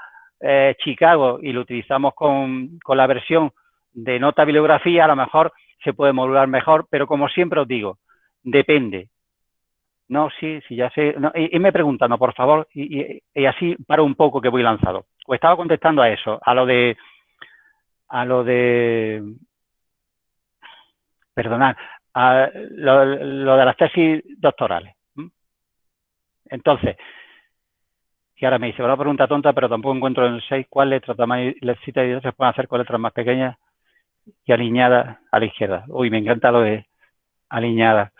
Chicago y lo utilizamos con, con la versión de nota bibliografía, a lo mejor se puede modular mejor, pero como siempre os digo, depende. No, sí, sí, ya sé. y, me preguntando, por favor, y, así paro un poco que voy lanzado. Estaba contestando a eso, a lo de, a lo de, perdonad, a lo, de las tesis doctorales. Entonces, Y ahora me dice, una pregunta tonta, pero tampoco encuentro en el 6 cuál letra tamaño y cita y se pueden hacer con letras más pequeñas y alineadas a la izquierda. Uy, me encanta lo de alineada.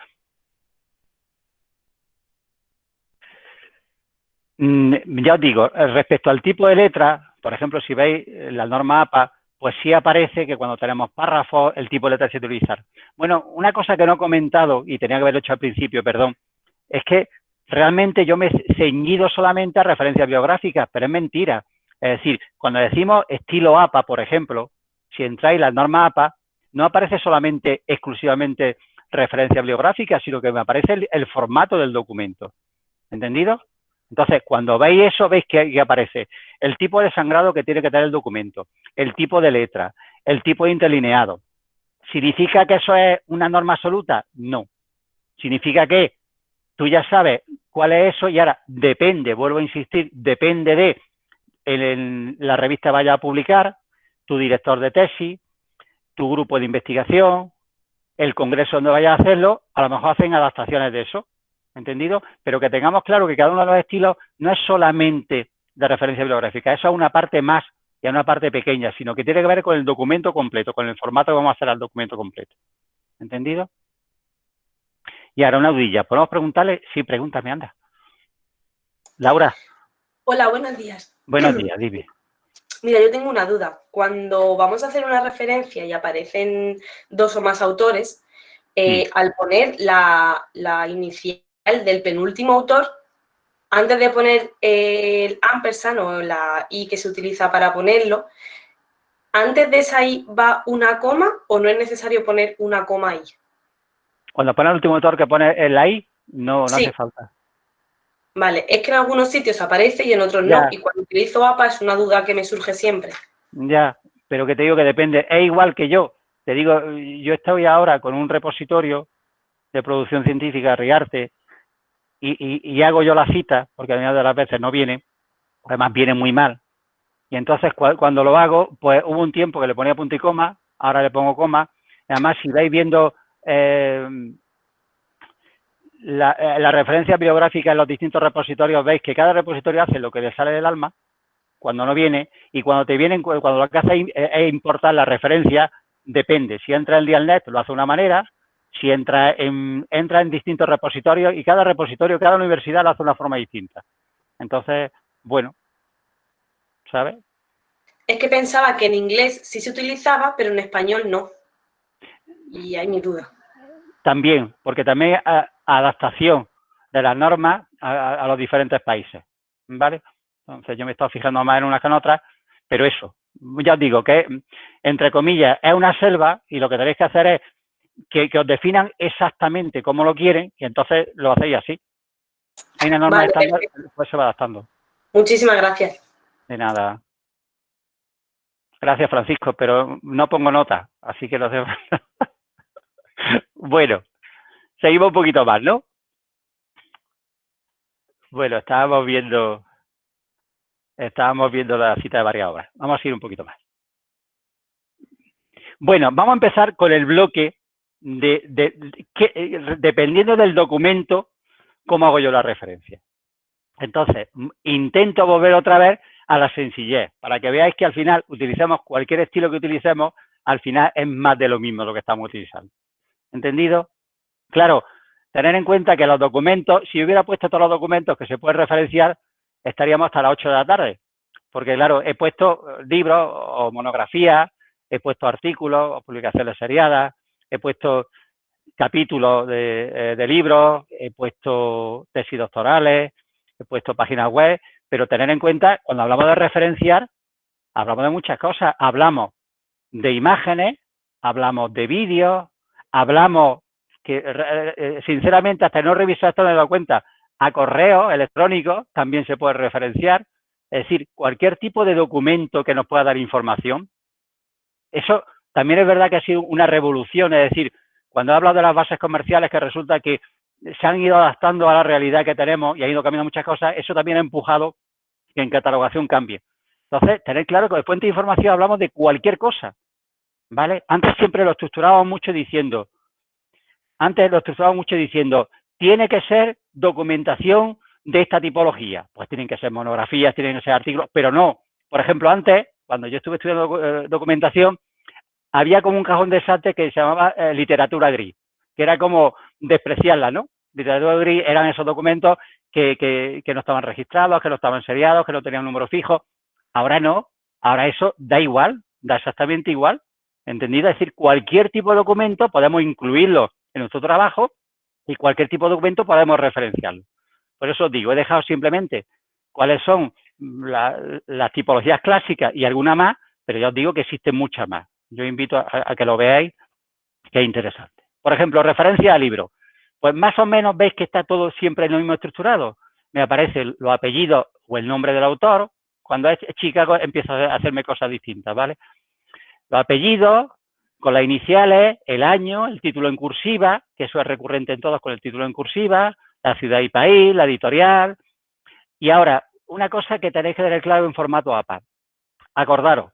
Mm, ya os digo, respecto al tipo de letra, por ejemplo, si veis la norma APA, pues sí aparece que cuando tenemos párrafos, el tipo de letra se utilizar. Bueno, una cosa que no he comentado, y tenía que haberlo hecho al principio, perdón, es que realmente yo me he ceñido solamente a referencias biográficas, pero es mentira. Es decir, cuando decimos estilo APA, por ejemplo, si entráis la norma APA, no aparece solamente exclusivamente referencia bibliográfica, sino que me aparece el, formato del documento. ¿Entendido? Entonces, cuando veis eso, veis que, aparece el tipo de sangrado que tiene que tener el documento, el tipo de letra, el tipo de interlineado. ¿Significa que eso es una norma absoluta? No. Significa que tú ya sabes cuál es eso y ahora depende, vuelvo a insistir, depende de en la revista vaya a publicar, tu director de tesis, tu grupo de investigación, el congreso donde vaya a hacerlo, a lo mejor hacen adaptaciones de eso, ¿entendido? Pero que tengamos claro que cada uno de los estilos no es solamente de referencia bibliográfica, eso es una parte más y es una parte pequeña, sino que tiene que ver con el documento completo, con el formato que vamos a hacer al documento completo. ¿Entendido? Y ahora una dudilla. ¿Podemos preguntarle? Sí, pregúntame, anda. Laura. Hola, buenos días. Buenos días, dime. Mira, yo tengo una duda. Cuando vamos a hacer una referencia y aparecen dos o más autores, eh, al poner la, inicial del penúltimo autor, antes de poner el ampersand o la i que se utiliza para ponerlo, ¿antes de esa i va una coma o no es necesario poner una coma ahí? Cuando pone el último autor que pone la i, no, no hace falta. Vale, es que en algunos sitios aparece y en otros no. Y cuando utilizo APA es una duda que me surge siempre. Ya, pero que te digo que depende. Es igual que yo. Te digo, yo estoy ahora con un repositorio de producción científica, Riarte, y, hago yo la cita, porque a mí de las veces no viene, además viene muy mal. Y entonces cuando lo hago, pues hubo un tiempo que le ponía punto y coma, ahora le pongo coma. Además, si vais viendo eh, la, eh, referencia bibliográfica en los distintos repositorios, veis que cada repositorio hace lo que le sale del alma cuando no viene y cuando te vienen, cuando lo que hace es importar la referencia, depende. Si entra en Dialnet lo hace de una manera, si entra en, entra en distintos repositorios y cada repositorio, cada universidad lo hace de una forma distinta. Entonces, bueno, ¿sabes? Es que pensaba que en inglés sí se utilizaba, pero en español no. Y hay mi duda. También, porque también adaptación de las normas a, los diferentes países, ¿vale? Entonces yo me estoy fijando más en unas que en otras, pero eso, ya os digo que, entre comillas, es una selva y lo que tenéis que hacer es que, os definan exactamente cómo lo quieren y entonces lo hacéis así. Hay una norma estándar, pues se va adaptando. Muchísimas gracias. De nada. Gracias, Francisco, pero no pongo nota, así que lo hacemos. bueno, Seguimos un poquito más, ¿no? Bueno, estábamos viendo, estábamos viendo la cita de varias obras. Vamos a ir un poquito más. Bueno, vamos a empezar con el bloque de, que, eh, dependiendo del documento, cómo hago yo la referencia. Entonces, intento volver otra vez a la sencillez, para que veáis que al final utilizamos cualquier estilo que utilicemos, al final es más de lo mismo lo que estamos utilizando. ¿Entendido? Claro, tener en cuenta que los documentos, si hubiera puesto todos los documentos que se pueden referenciar, estaríamos hasta las 8 de la tarde. Porque, claro, he puesto libros o monografías, he puesto artículos o publicaciones seriadas, he puesto capítulos de, eh, de, libros, he puesto tesis doctorales, he puesto páginas web, pero tener en cuenta, cuando hablamos de referenciar, hablamos de muchas cosas. Hablamos de imágenes, hablamos de vídeos, hablamos que eh, eh, sinceramente hasta no revisar esto me he dado cuenta, a correo electrónico también se puede referenciar, es decir, cualquier tipo de documento que nos pueda dar información. Eso también es verdad que ha sido una revolución, es decir, cuando he hablado de las bases comerciales que resulta que se han ido adaptando a la realidad que tenemos y han ido cambiando muchas cosas, eso también ha empujado que en catalogación cambie. Entonces, tener claro que de fuente de información hablamos de cualquier cosa, ¿vale? Antes siempre lo estructurábamos mucho diciendo, antes lo estructuraba mucho diciendo, tiene que ser documentación de esta tipología. Pues tienen que ser monografías, tienen que ser artículos, pero no. Por ejemplo, antes, cuando yo estuve estudiando eh, documentación, había como un cajón de sate que se llamaba eh, literatura gris, que era como despreciarla, ¿no? Literatura gris eran esos documentos que, que, no estaban registrados, que no estaban seriados, que no tenían número fijo. Ahora no, ahora eso da igual, da exactamente igual, ¿entendido? Es decir, cualquier tipo de documento podemos incluirlo en nuestro trabajo y cualquier tipo de documento podemos referenciarlo. Por eso os digo, he dejado simplemente cuáles son las tipologías clásicas y alguna más, pero ya os digo que existen muchas más. Yo invito a, que lo veáis, que es interesante. Por ejemplo, referencia al libro. Pues más o menos veis que está todo siempre en lo mismo estructurado. Me aparecen los apellidos o el nombre del autor. Cuando es Chicago empiezo a hacerme cosas distintas, ¿vale? Los apellidos, con las iniciales, el año, el título en cursiva, que eso es recurrente en todos con el título en cursiva, la ciudad y país, la editorial. Y ahora, una cosa que tenéis que tener claro en formato APA. Acordaros,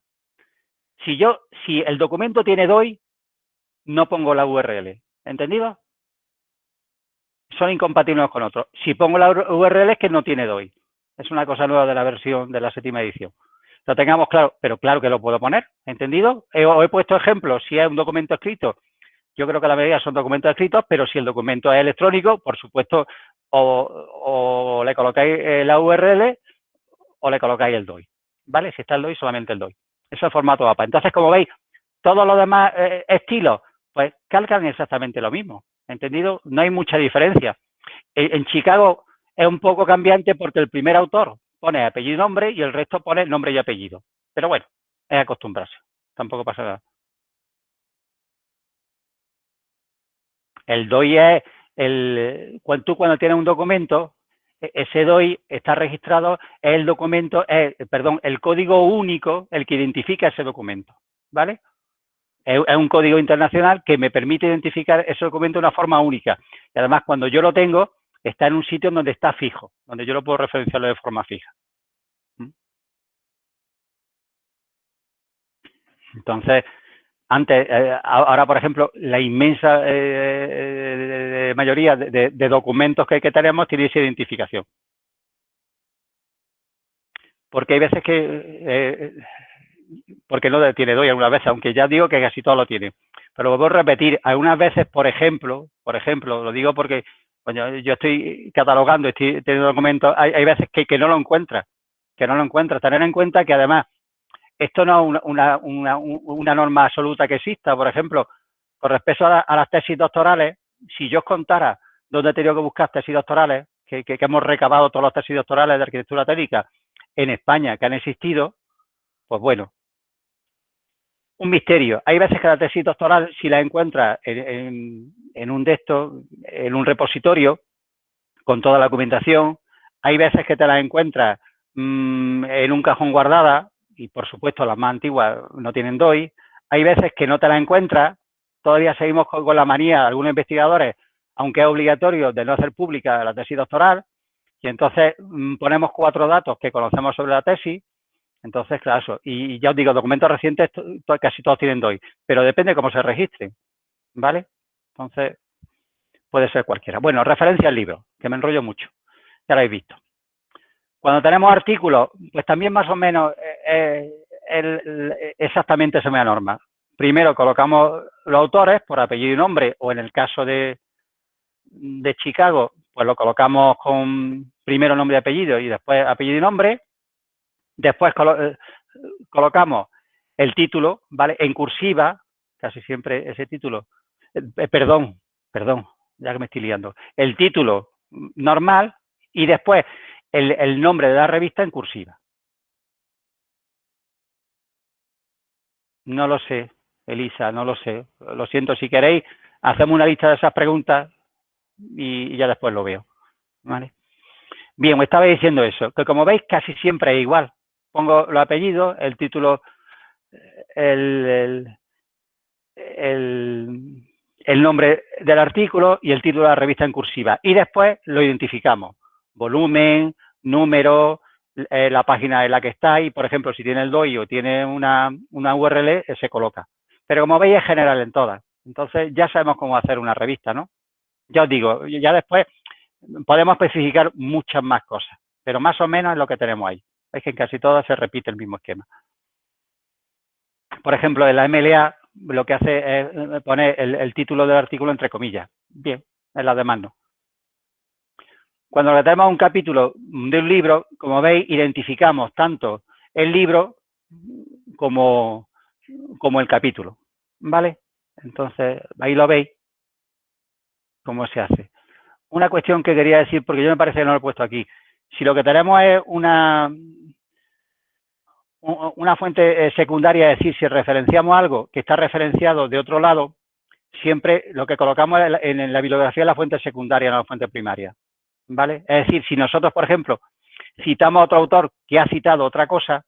si yo, si el documento tiene DOI, no pongo la URL. ¿Entendido? Son incompatibles con otros. Si pongo la URL es que no tiene DOI. Es una cosa nueva de la versión de la séptima edición. Lo tengamos claro, pero claro que lo puedo poner, ¿entendido? He, he puesto ejemplos, si es un documento escrito, yo creo que la mayoría son documentos escritos, pero si el documento es electrónico, por supuesto, o, le colocáis la URL o le colocáis el DOI, ¿vale? Si está el DOI, solamente el DOI. Eso es formato APA. Entonces, como veis, todos los demás eh, estilos, pues calcan exactamente lo mismo, ¿entendido? No hay mucha diferencia. En, Chicago es un poco cambiante porque el primer autor pone apellido y nombre y el resto pone nombre y apellido. Pero bueno, es acostumbrarse, tampoco pasa nada. El DOI es el, cuando tú cuando tienes un documento, ese DOI está registrado, es el documento, perdón, el código único el que identifica ese documento, ¿vale? Es, un código internacional que me permite identificar ese documento de una forma única. Y además, cuando yo lo tengo, está en un sitio donde está fijo, donde yo lo puedo referenciarlo de forma fija. ¿Mm? Entonces, antes, eh, ahora, por ejemplo, la inmensa eh, mayoría de, documentos que, tenemos tiene esa identificación. Porque hay veces que, eh, porque no tiene DOI algunas veces, aunque ya digo que casi todo lo tiene. Pero lo voy a repetir, algunas veces, por ejemplo, por ejemplo, lo digo porque yo estoy catalogando, estoy teniendo documentos, hay, hay veces que, que no lo encuentra, que no lo encuentra. Tener en cuenta que además esto no es una, norma absoluta que exista. Por ejemplo, con respecto a, las tesis doctorales, si yo os contara dónde he tenido que buscar tesis doctorales, que, hemos recabado todas las tesis doctorales de arquitectura técnica en España que han existido, pues bueno, un misterio. Hay veces que la tesis doctoral, si la encuentras en, un de en un repositorio, con toda la documentación, hay veces que te la encuentras mm, en un cajón guardada, y por supuesto las más antiguas no tienen DOI, hay veces que no te la encuentras, todavía seguimos con, la manía de algunos investigadores, aunque es obligatorio de no hacer pública la tesis doctoral, y entonces mm, ponemos cuatro datos que conocemos sobre la tesis, entonces, claro, y, ya os digo, documentos recientes casi todos tienen DOI, pero depende cómo se registren, ¿vale? Entonces, puede ser cualquiera. Bueno, referencia al libro, que me enrollo mucho, ya lo habéis visto. Cuando tenemos artículos, pues también más o menos eh, eh, exactamente esa misma norma. Primero colocamos los autores por apellido y nombre, o en el caso de, de Chicago, pues lo colocamos con primero nombre y apellido y después apellido y nombre. Después eh, colocamos el título, ¿vale? En cursiva, casi siempre ese título, perdón, perdón, ya que me estoy liando, el título normal y después el, nombre de la revista en cursiva. No lo sé, Elisa, no lo sé. Lo siento, si queréis, hacemos una lista de esas preguntas y, ya después lo veo. ¿Vale? Bien, me estaba diciendo eso, que como veis casi siempre es igual. Pongo los apellidos, el título, el, el, nombre del artículo y el título de la revista en cursiva. Y después lo identificamos. Volumen, número, eh, la página en la que está y, por ejemplo, si tiene el DOI o tiene una, una URL, eh, se coloca. Pero como veis, es general en todas. Entonces, ya sabemos cómo hacer una revista, ¿no? Ya os digo, ya después, podemos especificar muchas más cosas, pero más o menos es lo que tenemos ahí. Es que en casi todas se repite el mismo esquema. Por ejemplo, en la MLA lo que hace es eh, poner el, título del artículo entre comillas. Bien, en la demás no. Cuando tenemos un capítulo de un libro, como veis, identificamos tanto el libro como, como el capítulo. ¿Vale? Entonces, ahí lo veis cómo se hace. Una cuestión que quería decir, porque yo me parece que no lo he puesto aquí. Si lo que tenemos es una, una fuente eh, secundaria, es decir, si referenciamos algo que está referenciado de otro lado, siempre lo que colocamos en la bibliografía es la fuente secundaria, no la fuente primaria. ¿Vale? Es decir, si nosotros, por ejemplo, citamos a otro autor que ha citado otra cosa,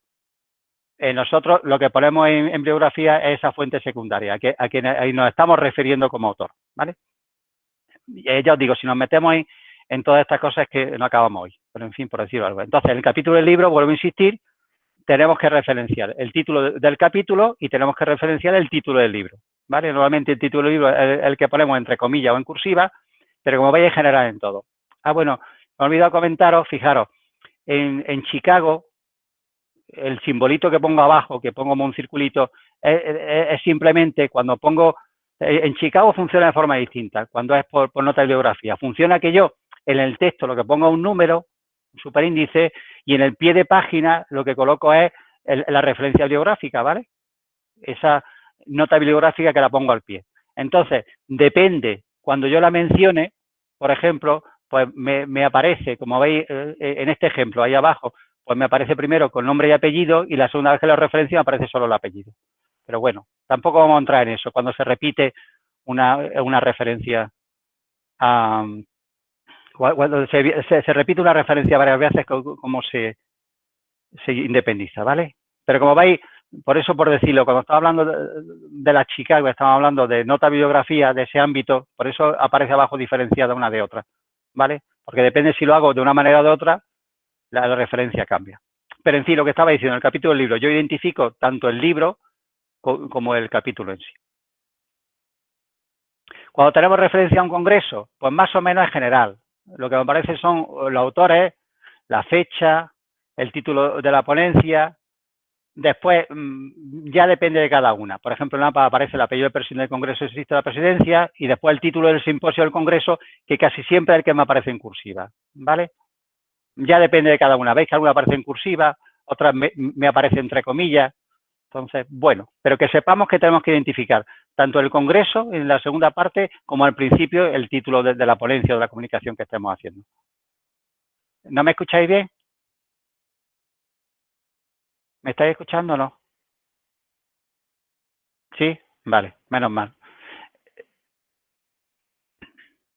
eh, nosotros lo que ponemos en, bibliografía es esa fuente secundaria, a, que, a quien ahí nos estamos refiriendo como autor. ¿Vale? Ya os digo, si nos metemos en, en todas estas cosas es que no acabamos hoy, pero en fin, por decirlo algo. Entonces, en el capítulo del libro, vuelvo a insistir, tenemos que referenciar el título del capítulo y tenemos que referenciar el título del libro. ¿vale? Normalmente el título del libro es el que ponemos entre comillas o en cursiva, pero como veis en general en todo. Ah, bueno, me he olvidado comentaros, fijaros, en, Chicago, el simbolito que pongo abajo, que pongo como un circulito, es, simplemente cuando pongo, eh, en Chicago funciona de forma distinta, cuando es por, nota de bibliografía. Funciona que yo en el texto lo que pongo un número, un superíndice, y en el pie de página lo que coloco es la referencia bibliográfica, ¿vale? Esa nota bibliográfica que la pongo al pie. Entonces, depende, cuando yo la mencione, por ejemplo, pues me, aparece, como veis eh, en este ejemplo, ahí abajo, pues me aparece primero con nombre y apellido y la segunda vez que lo referencio me aparece solo el apellido. Pero bueno, tampoco vamos a entrar en eso, cuando se repite una, referencia a, cuando se, repite una referencia varias veces, como se, se independiza, ¿vale? Pero como veis, por eso por decirlo, cuando estamos hablando de, la Chicago, estamos hablando de nota bibliografía de ese ámbito, por eso aparece abajo diferenciada una de otra, ¿vale? Porque depende si lo hago de una manera o de otra, la, referencia cambia. Pero en fin, lo que estaba diciendo, en el capítulo del libro, yo identifico tanto el libro como el capítulo en sí. Cuando tenemos referencia a un congreso, pues más o menos es general, lo que me parece son los autores, la fecha, el título de la ponencia. Después, mm, ya depende de cada una. Por ejemplo, en APA aparece el apellido del presidente del Congreso existe la presidencia y después el título del simposio del Congreso, que casi siempre es el que me aparece en cursiva. ¿Vale? Ya depende de cada una. ¿Veis que alguna aparece en cursiva? Otras me, me aparece entre comillas. Entonces, bueno, pero que sepamos que tenemos que identificar tanto el Congreso en la segunda parte como al principio el título de, la ponencia o de la comunicación que estemos haciendo. ¿No me escucháis bien? ¿Me estáis escuchando o no? ¿Sí? Vale, menos mal.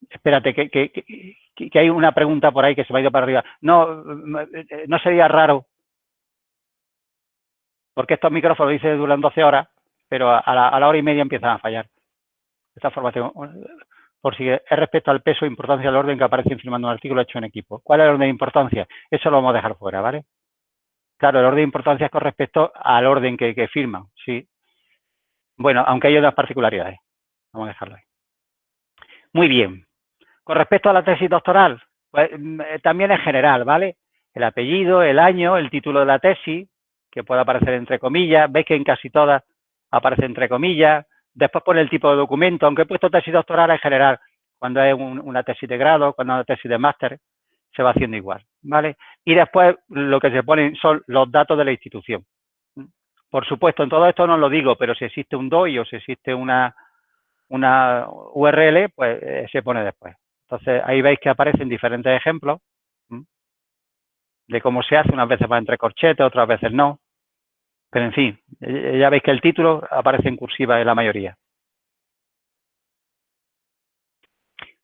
Espérate, que, hay una pregunta por ahí que se me ha ido para arriba. No, no sería raro, porque estos micrófonos dicen duran 12 horas, pero a la, hora y media empiezan a fallar. Esta formación, por si es respecto al peso e importancia del orden que aparece firmando un artículo hecho en equipo. ¿Cuál es el orden de importancia? Eso lo vamos a dejar fuera, ¿vale? Claro, el orden de importancia es con respecto al orden que, firman, sí. Bueno, aunque hay otras particularidades. Vamos a dejarlo ahí. Muy bien. Con respecto a la tesis doctoral, pues mm, eh, también es general, ¿vale? El apellido, el año, el título de la tesis, que puede aparecer entre comillas. Veis que en casi todas aparece entre comillas, después pone el tipo de documento, aunque he puesto tesis doctoral en general, cuando es una tesis de grado, cuando es una tesis de máster, se va haciendo igual, ¿vale? Y después lo que se ponen son los datos de la institución. Por supuesto, en todo esto no lo digo, pero si existe un DOI o si existe una, una URL, pues eh, se pone después. Entonces, ahí veis que aparecen diferentes ejemplos de cómo se hace, unas veces va entre corchetes, otras veces no. Pero en fin, ya veis que el título aparece en cursiva en la mayoría.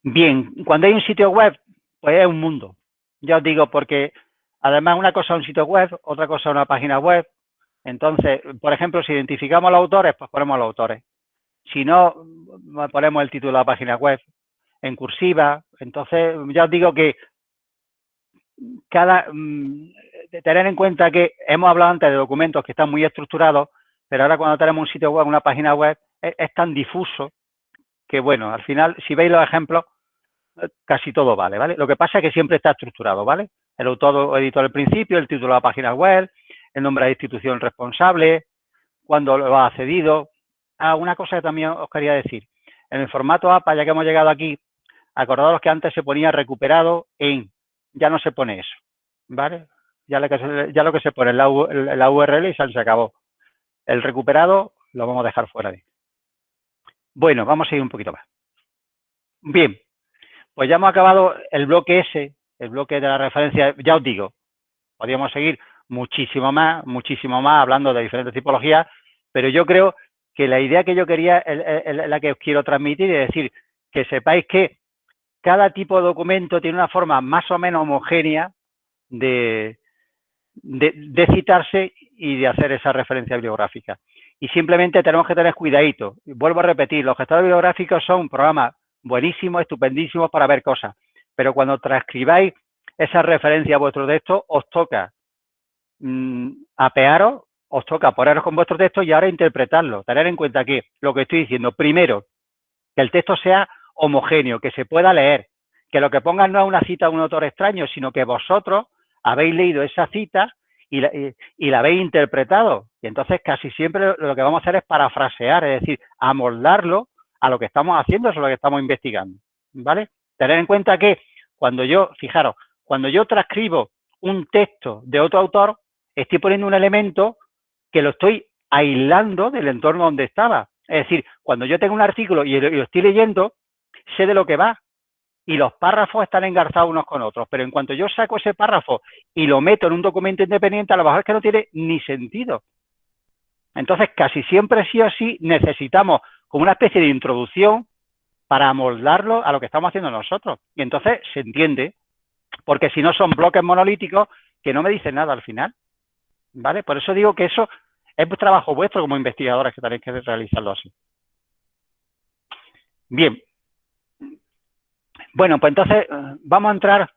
Bien, cuando hay un sitio web, pues es un mundo. Ya os digo, porque además una cosa es un sitio web, otra cosa es una página web. Entonces, por ejemplo, si identificamos a los autores, pues ponemos a los autores. Si no, ponemos el título de la página web en cursiva. Entonces, ya os digo que cada, mm, tener en cuenta que hemos hablado antes de documentos que están muy estructurados, pero ahora cuando tenemos un sitio web, una página web, es, tan difuso que, bueno, al final, si veis los ejemplos, casi todo vale, ¿vale? Lo que pasa es que siempre está estructurado, ¿vale? El autor editó al principio, el título de la página web, el nombre de la institución responsable, cuándo lo ha cedido. Ah, una cosa que también os quería decir. En el formato APA, ya que hemos llegado aquí, acordaros que antes se ponía recuperado en, ya no se pone eso, ¿vale? Ya lo que se, ya lo que se pone la, la URL y se acabó. El recuperado lo vamos a dejar fuera de. Bueno, vamos a ir un poquito más. Bien, pues ya hemos acabado el bloque S, el bloque de la referencia, ya os digo, podríamos seguir muchísimo más, muchísimo más hablando de diferentes tipologías, pero yo creo que la idea que yo quería, la que os quiero transmitir, es decir, que sepáis que cada tipo de documento tiene una forma más o menos homogénea de, de, citarse y de hacer esa referencia bibliográfica. Y simplemente tenemos que tener cuidadito. Vuelvo a repetir, los gestores bibliográficos son programas buenísimos, estupendísimos para ver cosas, pero cuando transcribáis esa referencia a vuestro texto, os toca mmm, apearos, os toca poneros con vuestro texto y ahora interpretarlo. Tener en cuenta que lo que estoy diciendo, primero, que el texto sea homogéneo, que se pueda leer, que lo que pongan no es una cita de un autor extraño, sino que vosotros habéis leído esa cita y la, habéis interpretado. Y entonces casi siempre lo que vamos a hacer es parafrasear, es decir, amoldarlo a lo que estamos haciendo, es lo que estamos investigando. ¿Vale? Tener en cuenta que cuando yo, fijaros, cuando yo transcribo un texto de otro autor, estoy poniendo un elemento que lo estoy aislando del entorno donde estaba. Es decir, cuando yo tengo un artículo y lo estoy leyendo, sé de lo que va y los párrafos están engarzados unos con otros, pero en cuanto yo saco ese párrafo y lo meto en un documento independiente, a lo mejor es que no tiene ni sentido. Entonces, casi siempre sí o sí necesitamos como una especie de introducción para amoldarlo a lo que estamos haciendo nosotros. Y entonces se entiende, porque si no son bloques monolíticos que no me dicen nada al final. ¿Vale? Por eso digo que eso es trabajo vuestro como investigadores que tenéis que realizarlo así. Bien, bueno, pues entonces eh, vamos a entrar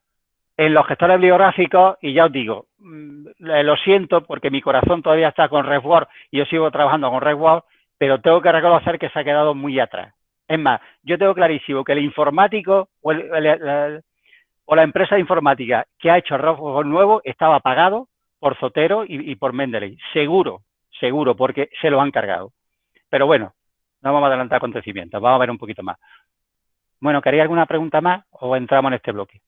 en los gestores bibliográficos y ya os digo, mm, lo siento porque mi corazón todavía está con RedWord y yo sigo trabajando con RedWord, pero tengo que reconocer que se ha quedado muy atrás. Es más, yo tengo clarísimo que el informático o, la empresa de informática que ha hecho RedWord nuevo estaba pagado por Zotero y, y por Mendeley. Seguro, seguro, porque se lo han cargado. Pero bueno, no vamos a adelantar acontecimientos, vamos a ver un poquito más. Bueno, ¿queréis alguna pregunta más o entramos en este bloque,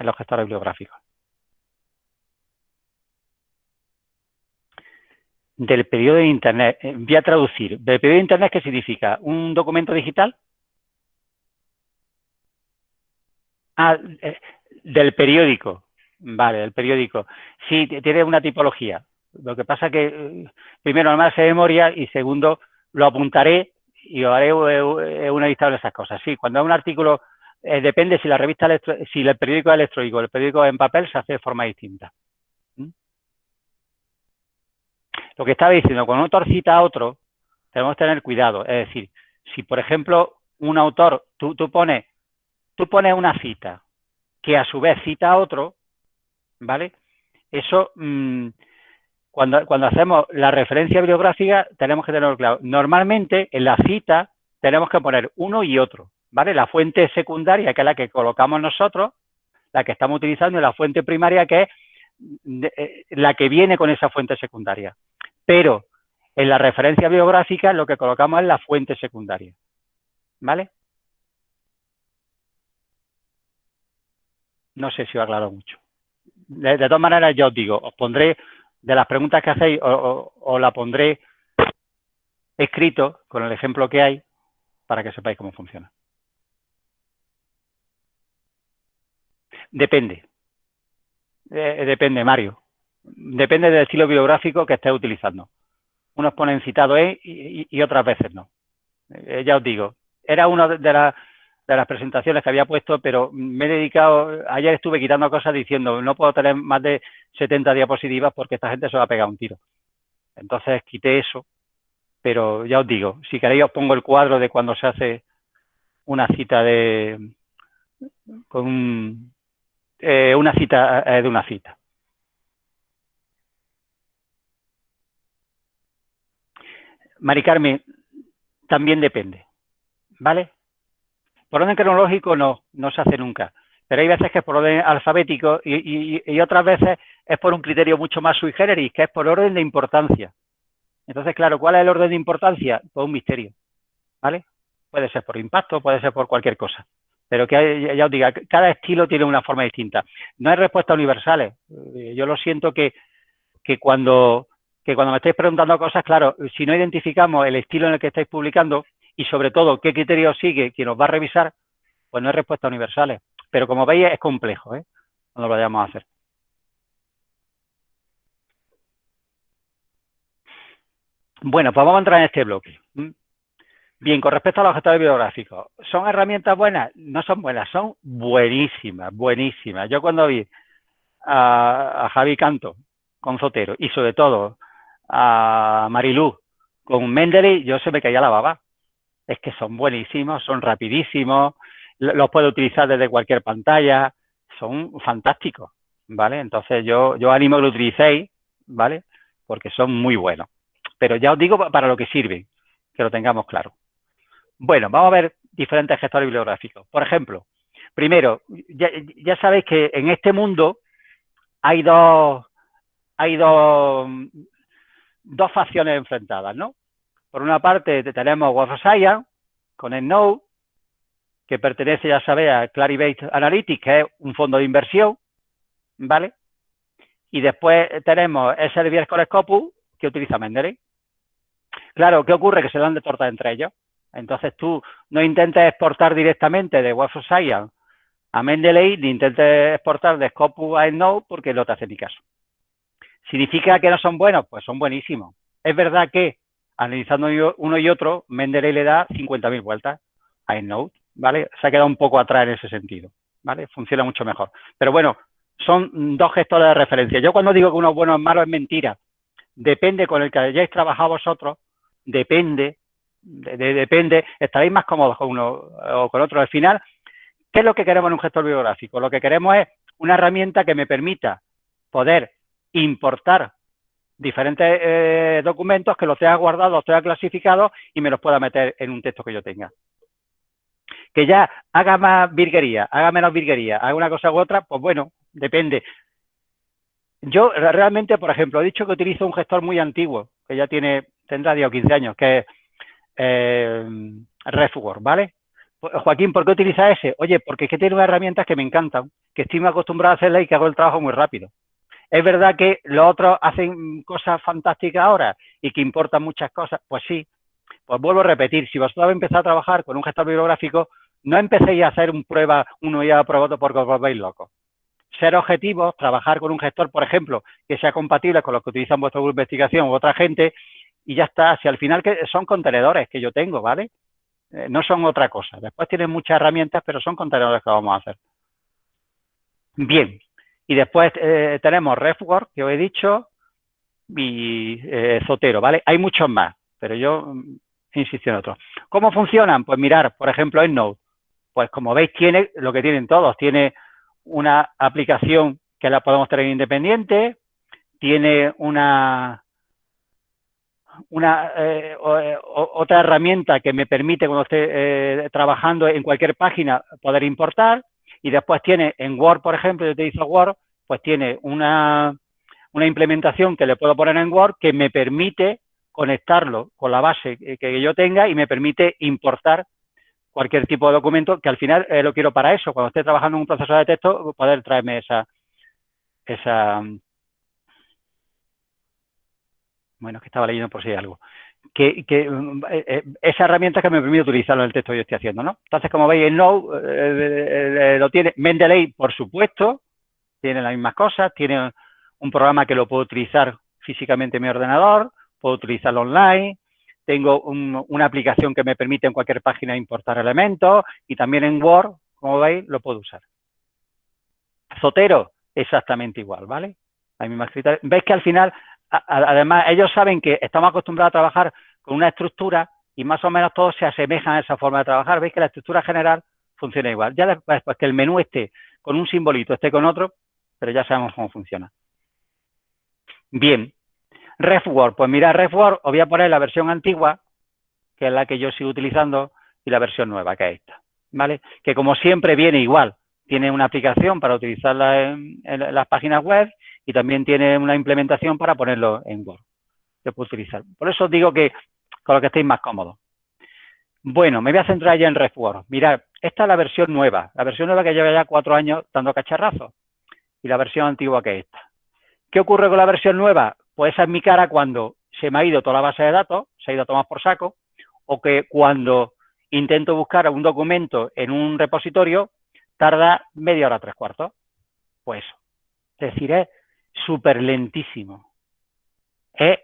en los gestores bibliográficos? Del periodo de Internet, eh, voy a traducir. ¿Del periodo de Internet qué significa? ¿Un documento digital? Ah, eh, del periódico. Vale, del periódico. Sí, tiene una tipología. Lo que pasa que, eh, primero, no me hace memoria y segundo, lo apuntaré y haré una lista de esas cosas. Sí, cuando hay un artículo, depende si la revista, si el periódico es electrónico el periódico en papel, se hace de forma distinta. ¿Mm? Lo que estaba diciendo, cuando un autor cita a otro, tenemos que tener cuidado. Es decir, si por ejemplo un autor, tú, tú, pones, tú pones una cita que a su vez cita a otro, ¿vale? Eso... Mmm, cuando, cuando hacemos la referencia bibliográfica tenemos que tenerlo claro. Normalmente en la cita tenemos que poner uno y otro, ¿vale? La fuente secundaria, que es la que colocamos nosotros, la que estamos utilizando, y la fuente primaria, que es eh, la que viene con esa fuente secundaria. Pero en la referencia bibliográfica lo que colocamos es la fuente secundaria, ¿vale? No sé si os aclaro mucho. De, todas maneras, ya os digo, os pondré de las preguntas que hacéis o, la pondré escrito con el ejemplo que hay para que sepáis cómo funciona. Depende. Eh, depende, Mario. Depende del estilo biográfico que estés utilizando. Unos ponen citado E y, otras veces no. Eh, ya os digo, era una de las presentaciones que había puesto, pero me he dedicado, ayer estuve quitando cosas diciendo, no puedo tener más de 70 diapositivas porque esta gente se va a pegar un tiro. Entonces quité eso, pero ya os digo, si queréis os pongo el cuadro de cuando se hace una cita de, con eh, una cita eh, de una cita. Mari Carmen, también depende, ¿vale? Por orden cronológico no, no se hace nunca. Pero hay veces que es por orden alfabético y, y, otras veces es por un criterio mucho más sui generis, que es por orden de importancia. Entonces, claro, ¿cuál es el orden de importancia? Pues un misterio, ¿vale? Puede ser por impacto, puede ser por cualquier cosa. Pero que ya os diga, cada estilo tiene una forma distinta. No hay respuestas universales. Eh, yo lo siento que, que cuando que cuando me estáis preguntando cosas, claro, si no identificamos el estilo en el que estáis publicando y sobre todo qué criterios sigue quien nos va a revisar, pues no hay respuestas universales. Pero como veis es complejo, ¿eh? Cuando lo vayamos a hacer. Bueno, pues vamos a entrar en este bloque. Bien, con respecto a los gestores bibliográficos, ¿son herramientas buenas? No son buenas, son buenísimas, buenísimas. Yo cuando vi a, a Javi Canto con Zotero y sobre todo a Marilú con Mendeley, yo se me caía la baba. Es que son buenísimos, son rapidísimos, los puedo utilizar desde cualquier pantalla, son fantásticos, ¿vale? Entonces yo, yo animo que lo utilicéis, ¿vale? Porque son muy buenos. Pero ya os digo para lo que sirven, que lo tengamos claro. Bueno, vamos a ver diferentes gestores bibliográficos. Por ejemplo, primero, ya, ya sabéis que en este mundo hay dos, hay dos dos facciones enfrentadas, ¿no? Por una parte tenemos Web Science con EndNote, que pertenece, ya sabéis, a Clarivate Analytics, que es un fondo de inversión, ¿vale? Y después tenemos Elsevier con Scopus, que utiliza Mendeley. Claro, ¿qué ocurre? Que se dan de torta entre ellos. Entonces tú no intentes exportar directamente de Web of Science a Mendeley, ni intentes exportar de Scopus a EndNote, porque no te hace ni caso. ¿Significa que no son buenos? Pues son buenísimos. Es verdad que, analizando uno y otro, Mendeley le da 50.000 vueltas a EndNote, ¿vale? Se ha quedado un poco atrás en ese sentido, ¿vale? Funciona mucho mejor. Pero bueno, son dos gestores de referencia. Yo cuando digo que uno es bueno o malo es mentira. Depende con el que hayáis trabajado vosotros, depende, depende, estaréis más cómodos con uno o con otro. Al final, ¿qué es lo que queremos en un gestor biográfico? Lo que queremos es una herramienta que me permita poder importar diferentes eh, documentos que los tenga guardados, los tenga clasificados y me los pueda meter en un texto que yo tenga. Que ya haga más virguería, haga menos virguería, haga una cosa u otra, pues bueno, depende. Yo realmente, por ejemplo, he dicho que utilizo un gestor muy antiguo, que ya tiene, tendrá 10 o 15 años, que es eh, ¿vale? Joaquín, ¿por qué utiliza ese? Oye, porque es que tiene unas herramientas que me encantan, que estoy muy acostumbrado a hacerla y que hago el trabajo muy rápido. ¿Es verdad que los otros hacen cosas fantásticas ahora y que importan muchas cosas? Pues sí. Pues vuelvo a repetir, si vosotros empezado a trabajar con un gestor bibliográfico, no empecéis a hacer un prueba, uno ya aprobado porque os locos. Ser objetivos, trabajar con un gestor, por ejemplo, que sea compatible con los que utilizan vuestra investigación u otra gente, y ya está. Si al final que son contenedores que yo tengo, ¿vale? Eh, no son otra cosa. Después tienen muchas herramientas, pero son contenedores que vamos a hacer. Bien, y después eh, tenemos RefWork, que os he dicho, y eh, ¿vale? Hay muchos más, pero yo mm, insisto en otros. ¿Cómo funcionan? Pues mirar, por ejemplo, en Node. Pues como veis, tiene lo que tienen todos. Tiene una aplicación que la podemos tener independiente, tiene una, una eh, otra herramienta que me permite cuando esté trabajando en cualquier página poder importar y después tiene en Word, por ejemplo, yo utilizo Word, pues tiene una, una implementación que le puedo poner en Word que me permite conectarlo con la base que yo tenga y me permite importar cualquier tipo de documento que al final eh, lo quiero para eso, cuando esté trabajando en un proceso de texto, poder traerme esa, esa, bueno, que estaba leyendo por si hay algo que, que eh, eh, esa herramienta que me permite utilizarlo en el texto que yo estoy haciendo, ¿no? Entonces, como veis, el Node eh, lo tiene, Mendeley, por supuesto, tiene las mismas cosas, tiene un programa que lo puedo utilizar físicamente en mi ordenador, puedo utilizarlo online, tengo una aplicación que me permite en cualquier página importar elementos y también en Word, como veis, lo puedo usar. Zotero, exactamente igual, ¿vale? Hay mismas Veis que al final además, ellos saben que estamos acostumbrados a trabajar con una estructura y más o menos todos se asemejan a esa forma de trabajar. Veis que la estructura general funciona igual. Ya después que el menú esté con un simbolito, esté con otro, pero ya sabemos cómo funciona. Bien. RefWord. Pues mira, RefWord, os voy a poner la versión antigua, que es la que yo sigo utilizando, y la versión nueva, que es esta. ¿vale? Que como siempre viene igual. Tiene una aplicación para utilizarla en, las páginas web y también tiene una implementación para ponerlo en Word. Se puede utilizar. Por eso digo que con lo que estéis más cómodos. Bueno, me voy a centrar ya en RefWord. Mirad, esta es la versión nueva, la versión nueva que lleva ya cuatro años dando cacharrazos y la versión antigua que es esta. ¿Qué ocurre con la versión nueva? Pues esa es mi cara cuando se me ha ido toda la base de datos, se ha ido a tomar por saco, o que cuando intento buscar un documento en un repositorio, tarda media hora, tres cuartos. Pues Es decir, es súper lentísimo. Es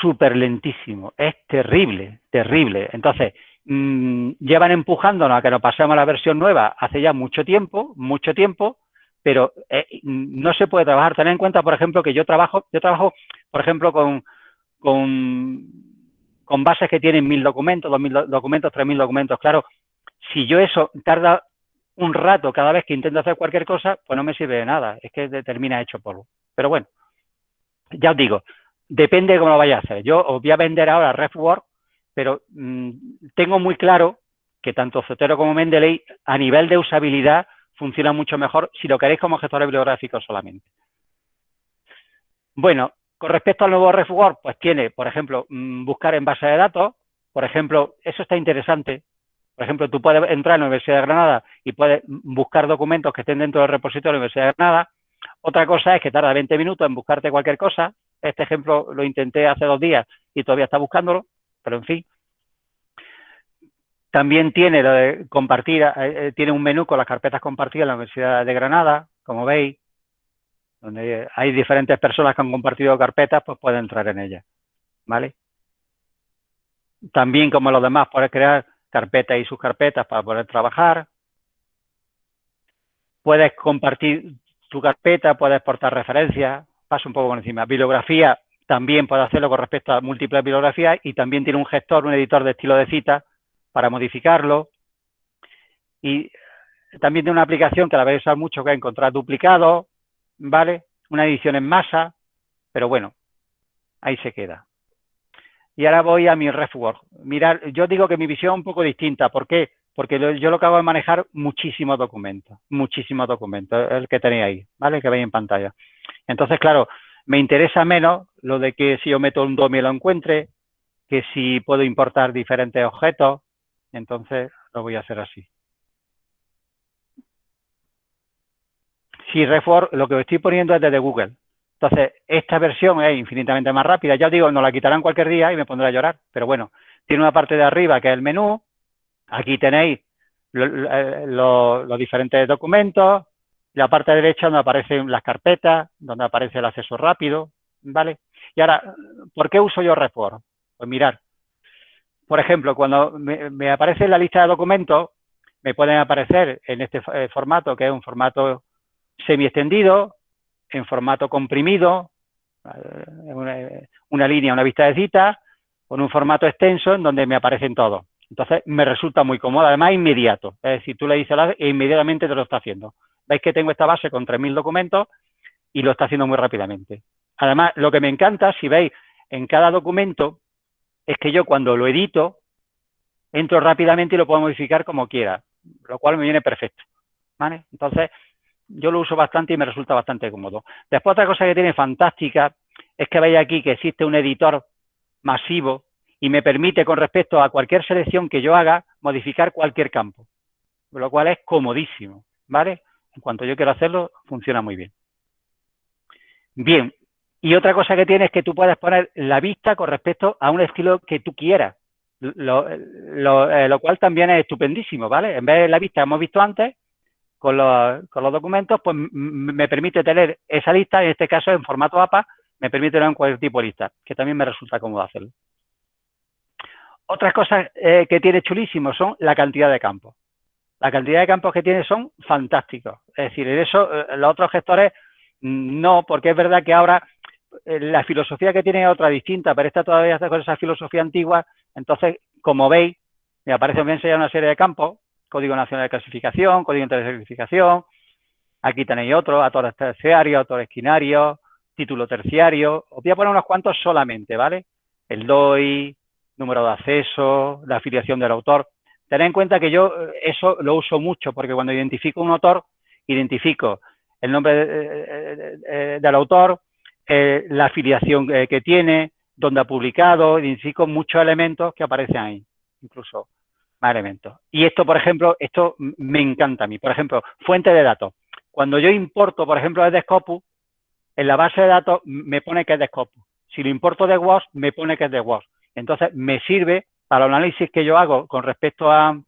súper lentísimo. Es terrible, terrible. Entonces, mmm, llevan empujándonos a que nos pasemos a la versión nueva hace ya mucho tiempo, mucho tiempo, pero eh, no se puede trabajar. Tener en cuenta, por ejemplo, que yo trabajo, yo trabajo, por ejemplo, con, con bases que tienen mil documentos, dos mil documentos, tres mil documentos. Claro, si yo eso tarda un rato cada vez que intento hacer cualquier cosa, pues no me sirve de nada. Es que termina hecho polvo. Pero bueno, ya os digo, depende de cómo lo vaya a hacer. Yo os voy a vender ahora RefWord, pero mmm, tengo muy claro que tanto Zotero como Mendeley, a nivel de usabilidad, funciona mucho mejor si lo queréis como gestor bibliográfico solamente. Bueno, con respecto al nuevo RefWord, pues tiene, por ejemplo, mmm, buscar en base de datos. Por ejemplo, eso está interesante. Por ejemplo, tú puedes entrar en la Universidad de Granada y puedes buscar documentos que estén dentro del repositorio de la Universidad de Granada. Otra cosa es que tarda 20 minutos en buscarte cualquier cosa, este ejemplo lo intenté hace dos días y todavía está buscándolo, pero en fin. También tiene lo de compartir, eh, eh, tiene un menú con las carpetas compartidas en la Universidad de Granada, como veis, donde hay diferentes personas que han compartido carpetas, pues puede entrar en ellas, ¿vale? También, como los demás, puedes crear carpetas y sus carpetas para poder trabajar. Puedes compartir tu carpeta, puedes exportar referencias, paso un poco por encima. Bibliografía también puede hacerlo con respecto a múltiples bibliografías y también tiene un gestor, un editor de estilo de cita para modificarlo. Y también tiene una aplicación que la vais a usar mucho que encontrar duplicados, ¿vale? Una edición en masa, pero bueno, ahí se queda. Y ahora voy a mi RefWord. Mirar, yo digo que mi visión es un poco distinta. ¿Por qué? Porque yo lo que hago es manejar muchísimos documentos, muchísimos documentos, el que tenéis ahí, ¿vale? Que veis en pantalla. Entonces, claro, me interesa menos lo de que si yo meto un DOM y lo encuentre, que si puedo importar diferentes objetos, entonces lo voy a hacer así. Si Refor, lo que estoy poniendo es desde Google. Entonces, esta versión es infinitamente más rápida. Ya os digo, nos la quitarán cualquier día y me pondré a llorar. Pero bueno, tiene una parte de arriba que es el menú. Aquí tenéis los diferentes documentos, la parte derecha donde aparecen las carpetas, donde aparece el acceso rápido, ¿vale? Y ahora, ¿por qué uso yo Report? Pues mirar, por ejemplo, cuando me, aparece la lista de documentos, me pueden aparecer en este eh, formato, que es un formato semi-extendido, en formato comprimido, una, una, línea, una vista de citas, con un formato extenso en donde me aparecen todos. Entonces, me resulta muy cómodo, además inmediato. Es decir, tú le dices e inmediatamente te lo está haciendo. Veis que tengo esta base con 3.000 documentos y lo está haciendo muy rápidamente. Además, lo que me encanta, si veis, en cada documento, es que yo cuando lo edito, entro rápidamente y lo puedo modificar como quiera, lo cual me viene perfecto. ¿vale? Entonces, yo lo uso bastante y me resulta bastante cómodo. Después, otra cosa que tiene fantástica es que veis aquí que existe un editor masivo y me permite, con respecto a cualquier selección que yo haga, modificar cualquier campo, lo cual es comodísimo, ¿vale? En cuanto yo quiero hacerlo, funciona muy bien. Bien, y otra cosa que tiene es que tú puedes poner la vista con respecto a un estilo que tú quieras, lo, eh, cual también es estupendísimo, ¿vale? En vez de la vista que hemos visto antes, con los, con los documentos, pues me permite tener esa lista, en este caso en formato APA, me permite tener cualquier tipo de lista, que también me resulta cómodo hacerlo. Otras cosas eh, que tiene chulísimo son la cantidad de campos la cantidad de campos que tiene son fantásticos. Es decir, en eso eh, los otros gestores mm, no, porque es verdad que ahora eh, la filosofía que tiene es otra distinta, pero esta todavía está con esa filosofía antigua. Entonces, como veis, me aparece bien enseñar una serie de campos, Código Nacional de Clasificación, Código de Clasificación, aquí tenéis otro, autores terciarios, autores quinarios, título terciario. Os voy a poner unos cuantos solamente, ¿vale? El DOI, número de acceso, la afiliación del autor. Tened en cuenta que yo eh, eso lo uso mucho porque cuando identifico un autor, identifico el nombre del autor, la afiliación que tiene, dónde ha publicado, identifico muchos elementos que aparecen ahí, incluso más. Y esto, por ejemplo, esto me encanta a mí. Por ejemplo, fuente de datos. Cuando yo importo, por ejemplo, desde Scopus, en la base de datos me pone que es de Scopus. Si lo importo de WOS, me pone que es de WOS. Entonces, me sirve para el análisis que yo hago con respecto a,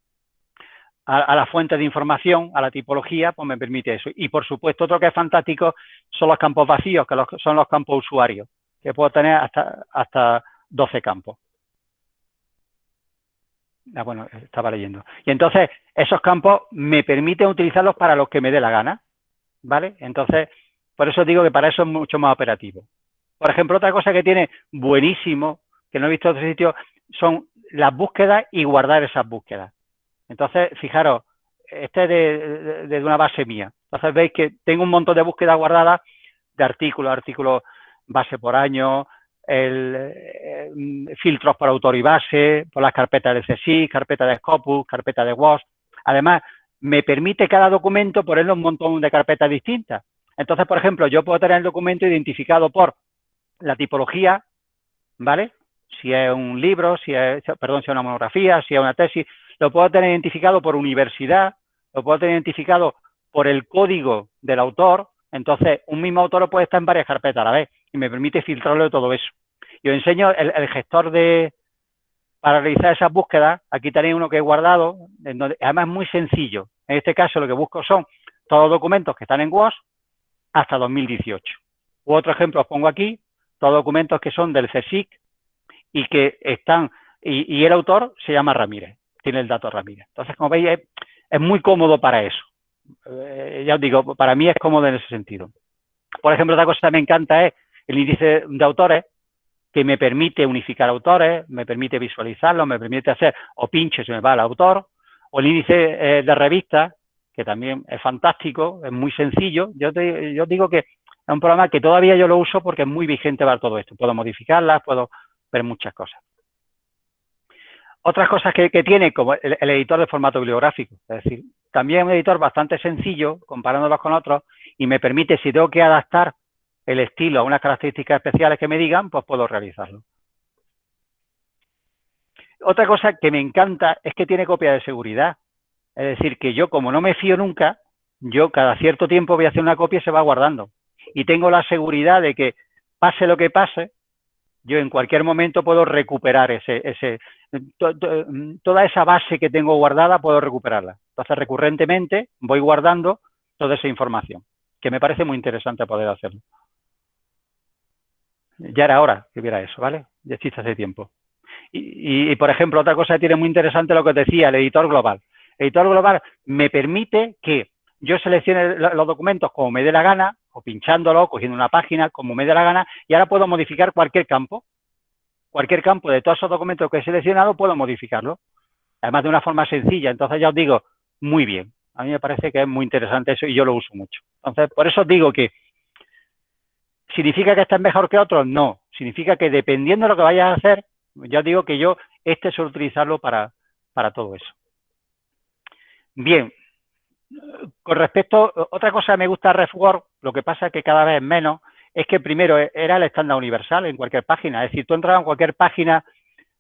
a, la fuente de información, a la tipología, pues me permite eso. Y, por supuesto, otro que es fantástico son los campos vacíos, que son los campos usuarios, que puedo tener hasta, hasta 12 campos. Ah, bueno, estaba leyendo. Y entonces, esos campos me permiten utilizarlos para los que me dé la gana, ¿vale? Entonces, por eso digo que para eso es mucho más operativo. Por ejemplo, otra cosa que tiene buenísimo, que no he visto en otro sitio, son las búsquedas y guardar esas búsquedas. Entonces, fijaros, este es de, una base mía. Entonces veis que tengo un montón de búsquedas guardadas de artículos, artículos base por año, el, eh, filtros por autor y base, por las carpetas de CSI, carpeta de Scopus, carpeta de WOS. Además, me permite cada documento ponerle un montón de carpetas distintas. Entonces, por ejemplo, yo puedo tener el documento identificado por la tipología, ¿vale? Si es un libro, si es, perdón, si es una monografía, si es una tesis, lo puedo tener identificado por universidad, lo puedo tener identificado por el código del autor, entonces un mismo autor puede estar en varias carpetas a la vez y me permite filtrarlo todo eso. Yo enseño el, gestor de para realizar esas búsquedas, aquí tenéis uno que he guardado, además es muy sencillo. En este caso lo que busco son todos los documentos que están en WOS hasta 2018. U otro ejemplo os pongo aquí, todos documentos que son del CSIC y que están, y, el autor se llama Ramírez, tiene el dato Ramírez. Entonces, como veis, es, muy cómodo para eso. Eh, ya os digo, para mí es cómodo en ese sentido. Por ejemplo, otra cosa que me encanta es el índice de autores, que me permite unificar autores, me permite visualizarlos, me permite hacer o pinche si me va al autor, o el índice eh, de revistas, que también es fantástico, es muy sencillo. Yo, yo digo que es un programa que todavía yo lo uso porque es muy vigente para todo esto. Puedo modificarlas, puedo ver muchas cosas. Otras cosas que, tiene, como el, editor de formato bibliográfico, es decir, también es un editor bastante sencillo, comparándolos con otros, y me permite, si tengo que adaptar el estilo a unas características especiales que me digan, pues puedo realizarlo. Otra cosa que me encanta es que tiene copia de seguridad. Es decir, que yo como no me fío nunca, yo cada cierto tiempo voy a hacer una copia y se va guardando y tengo la seguridad de que pase lo que pase, yo en cualquier momento puedo recuperar ese, ese toda esa base que tengo guardada, puedo recuperarla. Entonces, recurrentemente voy guardando toda esa información, que me parece muy interesante poder hacerlo. Ya era hora que hubiera eso, ¿vale? Ya existe hace tiempo. Y, y, por ejemplo, otra cosa que tiene muy interesante lo que te decía, el editor global. El editor global me permite que yo seleccione los documentos como me dé la gana, o pinchándolo, cogiendo una página, como me dé la gana, y ahora puedo modificar cualquier campo. Cualquier campo de todos esos documentos que he seleccionado puedo modificarlo. Además de una forma sencilla. Entonces ya os digo, muy bien. A mí me parece que es muy interesante eso y yo lo uso mucho. Entonces, por eso os digo que ¿significa que este es mejor que otros? No. Significa que dependiendo de lo que vayas a hacer, ya digo que yo este suelo utilizarlo para, para todo eso. Bien, con respecto, otra cosa que me gusta RefWork, lo que pasa es que cada vez menos, es que primero era el estándar universal en cualquier página. Es decir, tú entrabas en cualquier página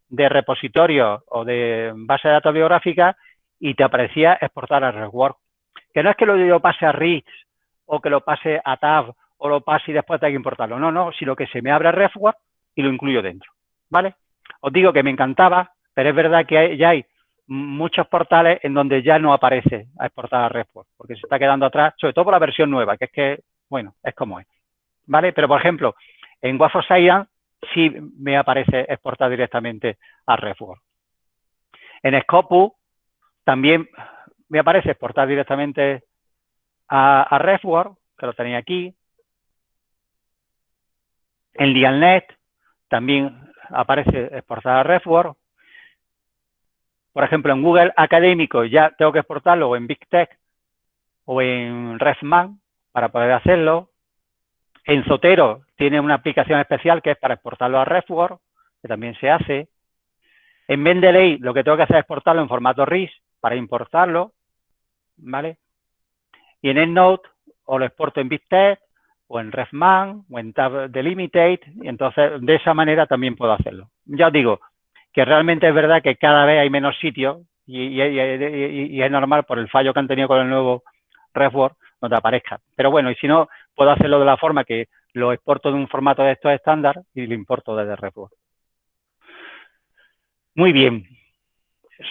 de repositorio o de base de datos biográfica y te aparecía exportar a RefWork. Que no es que lo pase a RIX o que lo pase a TAB o lo pase y después tenga que importarlo. No, no, sino que se me abre RefWork y lo incluyo dentro. ¿Vale? Os digo que me encantaba, pero es verdad que ya hay muchos portales en donde ya no aparece a exportar a REST, porque se está quedando atrás, sobre todo por la versión nueva, que es que, bueno, es como es. ¿Vale? Pero, por ejemplo, en Wafo Science sí me aparece exportar directamente a REST. En Scopus también me aparece exportar directamente a, a que lo tenía aquí. En Lialnet también aparece exportar a RefWork. Por ejemplo, en Google Académico ya tengo que exportarlo o en Big Tech o en Refman para poder hacerlo. En Zotero tiene una aplicación especial que es para exportarlo a RefWork, que también se hace. En Mendeley lo que tengo que hacer es exportarlo en formato RIS para importarlo, ¿vale? Y en EndNote o lo exporto en BigText o en RefMan o en Tab Delimited y entonces de esa manera también puedo hacerlo. Ya os digo que realmente es verdad que cada vez hay menos sitios y, es normal por el fallo que han tenido con el nuevo RefWord no te aparezca. Pero bueno, y si no, puedo hacerlo de la forma que lo exporto de un formato de estos estándar y lo importo desde RefWord. Muy bien,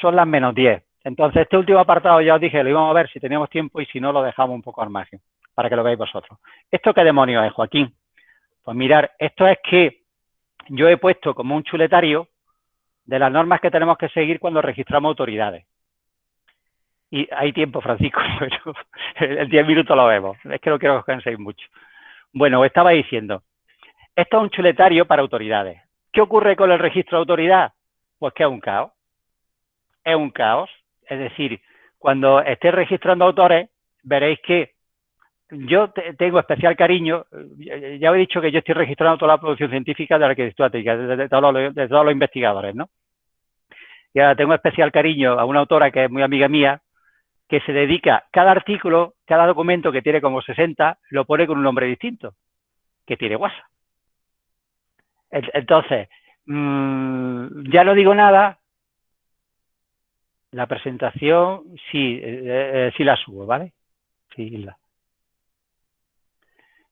son las menos 10. Entonces, este último apartado ya os dije, lo íbamos a ver si teníamos tiempo y si no, lo dejamos un poco al margen, para que lo veáis vosotros. ¿Esto qué demonios es, Joaquín? Pues mirar, esto es que yo he puesto como un chuletario de las normas que tenemos que seguir cuando registramos autoridades. Y hay tiempo, Francisco, pero en 10 minutos lo vemos. Es que no quiero que os canséis mucho. Bueno, os estaba diciendo, esto es un chuletario para autoridades. ¿Qué ocurre con el registro de autoridad? Pues que es un caos. Es un caos. Es decir, cuando esté registrando autores, veréis que yo tengo especial cariño, ya he dicho que yo estoy registrando toda la producción científica de la arquitectura técnica, de, todos los, de todos los investigadores, ¿no? Y ahora tengo especial cariño a una autora que es muy amiga mía, que se dedica, cada artículo, cada documento que tiene como 60, lo pone con un nombre distinto, que tiene WhatsApp. Entonces, mmm, ya no digo nada, la presentación sí, eh, eh, sí la subo, ¿vale? Sí, la.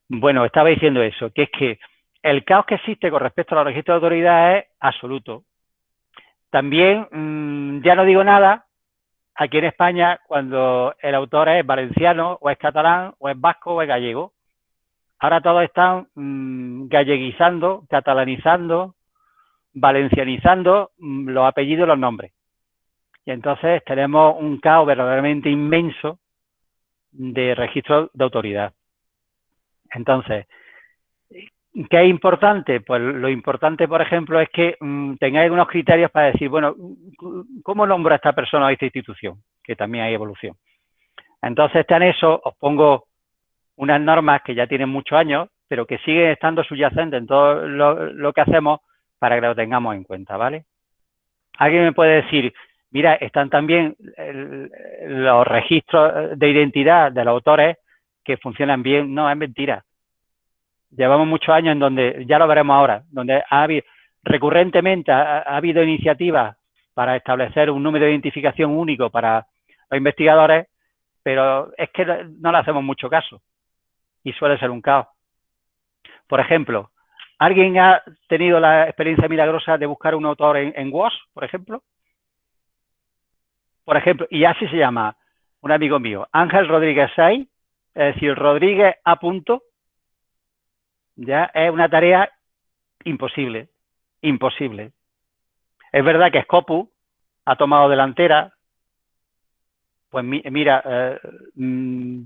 Bueno, estaba diciendo eso, que es que el caos que existe con respecto a los registros de autoridad es absoluto. También, mmm, ya no digo nada, aquí en España, cuando el autor es valenciano, o es catalán, o es vasco, o es gallego. Ahora todos están mmm, galleguizando, catalanizando, valencianizando mmm, los apellidos y los nombres. Y entonces tenemos un caos verdaderamente inmenso de registro de autoridad. Entonces, ¿qué es importante? Pues lo importante, por ejemplo, es que mmm, tengáis unos criterios para decir, bueno, ¿cómo nombro a esta persona o a esta institución? Que también hay evolución. Entonces, está en eso, os pongo unas normas que ya tienen muchos años, pero que siguen estando subyacentes en todo lo, lo que hacemos para que lo tengamos en cuenta, ¿vale? Alguien me puede decir, mira, están también el, los registros de identidad de los autores que funcionan bien. No, es mentira. Llevamos muchos años en donde, ya lo veremos ahora, donde ha habido, recurrentemente ha, ha habido iniciativas para establecer un número de identificación único para los investigadores, pero es que no le hacemos mucho caso y suele ser un caos. Por ejemplo, ¿alguien ha tenido la experiencia milagrosa de buscar un autor en, en por ejemplo? Por ejemplo, y así se llama un amigo mío, Ángel Rodríguez Say, es decir, Rodríguez a punto, ya es una tarea imposible, imposible. Es verdad que Scopus ha tomado delantera, pues mi, mira, eh, mmm,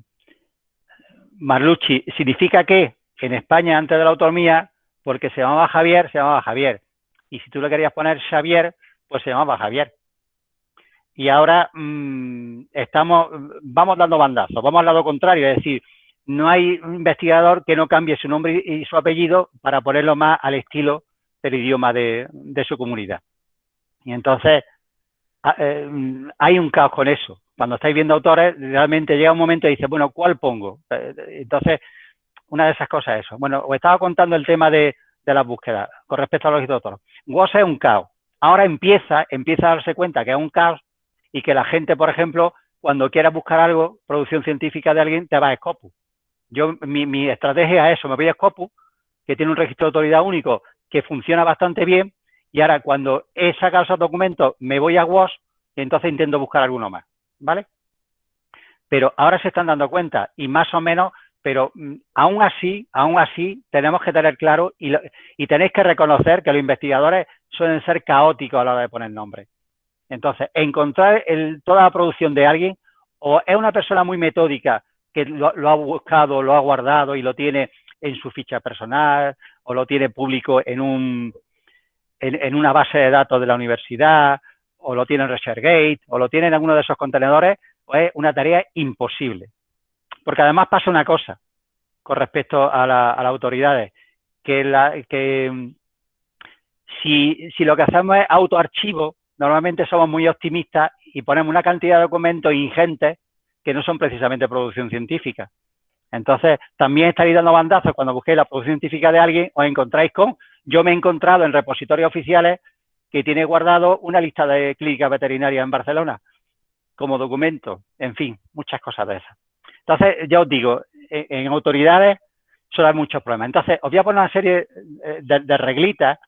Marlucci, significa que en España antes de la autonomía, porque se llamaba Javier, se llamaba Javier. Y si tú le querías poner Xavier, pues se llamaba Javier y ahora mmm, estamos, vamos dando bandazos, vamos al lado contrario, es decir, no hay un investigador que no cambie su nombre y su apellido para ponerlo más al estilo del idioma de, de su comunidad. Y entonces eh, hay un caos con eso. Cuando estáis viendo autores, realmente llega un momento y dice, bueno, ¿cuál pongo? Eh, entonces, una de esas cosas es eso. Bueno, os estaba contando el tema de, de las búsquedas con respecto a los autores. WOS es un caos. Ahora empieza, empieza a darse cuenta que es un caos y que la gente, por ejemplo, cuando quieras buscar algo, producción científica de alguien, te va a Scopus. Yo, mi, mi estrategia es eso, me voy a Scopus, que tiene un registro de autoridad único que funciona bastante bien, y ahora cuando he sacado esos documentos, me voy a WOS y entonces intento buscar alguno más, ¿vale? Pero ahora se están dando cuenta y más o menos, pero mm, aún así, aún así, tenemos que tener claro y, lo, y tenéis que reconocer que los investigadores suelen ser caóticos a la hora de poner nombres. Entonces, encontrar el, toda la producción de alguien o es una persona muy metódica que lo, ha buscado, lo ha guardado y lo tiene en su ficha personal o lo tiene público en, un, en, en una base de datos de la universidad o lo tiene en ResearchGate o lo tiene en alguno de esos contenedores, pues es una tarea imposible. Porque además pasa una cosa con respecto a, la, a las autoridades, que, la, que si, si, lo que hacemos es autoarchivo, normalmente somos muy optimistas y ponemos una cantidad de documentos ingentes que no son precisamente producción científica. Entonces, también estaréis dando bandazos cuando busquéis la producción científica de alguien, os encontráis con, yo me he encontrado en repositorios oficiales que tiene guardado una lista de clínicas veterinarias en Barcelona como documento, en fin, muchas cosas de esas. Entonces, ya os digo, en, autoridades suele haber muchos problemas. Entonces, os voy a poner una serie eh, de, de, reglitas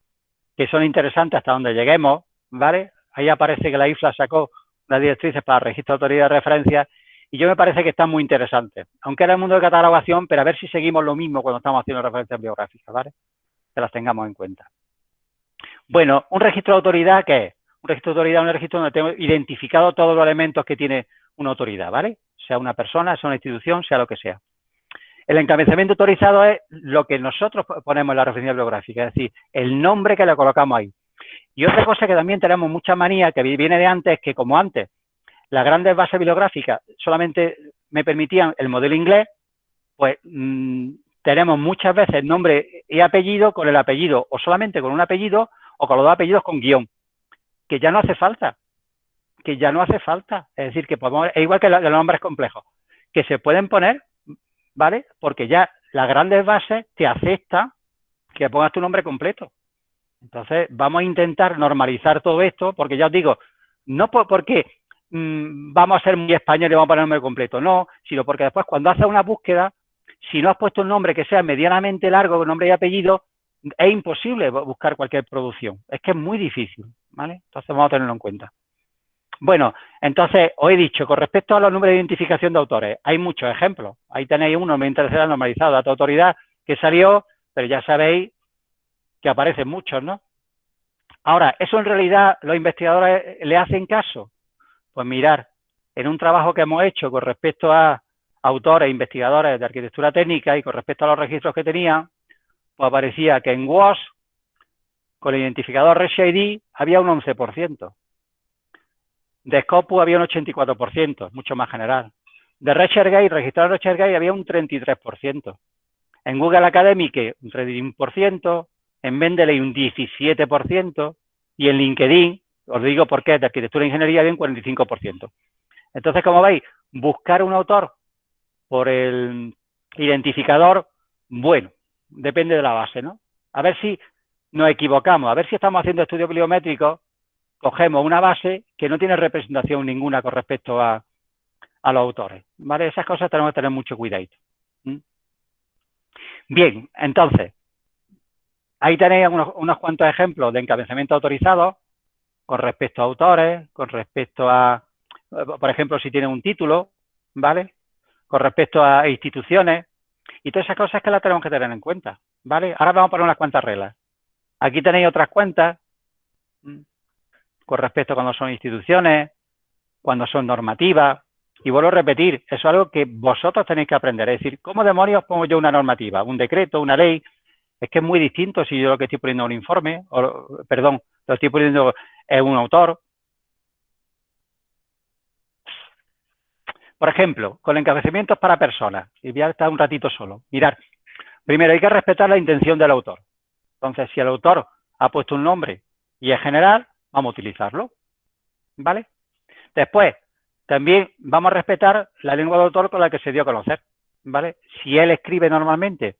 que son interesantes hasta donde lleguemos, ¿vale? Ahí aparece que la IFLA sacó las directrices para registro de autoridad de referencia y yo me parece que están muy interesantes. Aunque era el mundo de catalogación, pero a ver si seguimos lo mismo cuando estamos haciendo referencias biográficas, ¿vale? Que las tengamos en cuenta. Bueno, un registro de autoridad, ¿qué es? Un registro de autoridad es un registro donde tengo identificado todos los elementos que tiene una autoridad, ¿vale? Sea una persona, sea una institución, sea lo que sea. El encabezamiento autorizado es lo que nosotros ponemos en la referencia bibliográfica, es decir, el nombre que le colocamos ahí. Y otra cosa que también tenemos mucha manía, que viene de antes, es que como antes las grandes bases bibliográficas solamente me permitían el modelo inglés, pues mmm, tenemos muchas veces nombre y apellido con el apellido, o solamente con un apellido, o con los dos apellidos con guion, que ya no hace falta, que ya no hace falta. Es decir, que podemos, es igual que los nombres complejos, que se pueden poner, ¿vale? Porque ya las grandes bases te aceptan que pongas tu nombre completo. Entonces, vamos a intentar normalizar todo esto, porque ya os digo, no por, porque mmm, vamos a ser muy españoles y vamos a poner nombre completo, no, sino porque después cuando haces una búsqueda, si no has puesto un nombre que sea medianamente largo, con nombre y apellido, es imposible buscar cualquier producción. Es que es muy difícil, ¿vale? Entonces vamos a tenerlo en cuenta. Bueno, entonces, os he dicho, con respecto a los números de identificación de autores, hay muchos ejemplos. Ahí tenéis uno, me interesa normalizado, dato autoridad, que salió, pero ya sabéis que aparecen muchos, ¿no? Ahora, ¿eso en realidad los investigadores le hacen caso? Pues mirar, en un trabajo que hemos hecho con respecto a autores, e investigadores de arquitectura técnica y con respecto a los registros que tenían, pues aparecía que en WAS, con el identificador ReachID, había un 11%. De Scopus había un 84%, mucho más general. De ResearchGate, registrado ResearchGate, había un 33%. En Google Academic, un 31%. En Mendeley, un 17%. Y en LinkedIn, os digo por qué, de arquitectura e ingeniería, había un 45%. Entonces, como veis, buscar un autor por el identificador, bueno, depende de la base, ¿no? A ver si nos equivocamos, a ver si estamos haciendo estudios bibliométricos, cogemos una base que no tiene representación ninguna con respecto a, a los autores, ¿vale? Esas cosas tenemos que tener mucho cuidado. Bien, entonces, ahí tenéis unos, unos cuantos ejemplos de encabezamiento autorizado con respecto a autores, con respecto a, por ejemplo, si tiene un título, ¿vale? Con respecto a instituciones, y todas esas cosas que las tenemos que tener en cuenta, ¿vale? Ahora vamos a poner unas cuantas reglas. Aquí tenéis otras cuentas con respecto a cuando son instituciones, cuando son normativas. Y vuelvo a repetir, eso es algo que vosotros tenéis que aprender. Es decir, ¿cómo demonios pongo yo una normativa? ¿Un decreto? ¿Una ley? Es que es muy distinto si yo lo que estoy poniendo es un informe, o, perdón, lo estoy poniendo es un autor. Por ejemplo, con encabezamientos para personas, y voy a estar un ratito solo. Mirar, primero hay que respetar la intención del autor. Entonces, si el autor ha puesto un nombre y es general, vamos a utilizarlo. ¿Vale? Después, también vamos a respetar la lengua de autor con la que se dio a conocer. ¿Vale? Si él escribe normalmente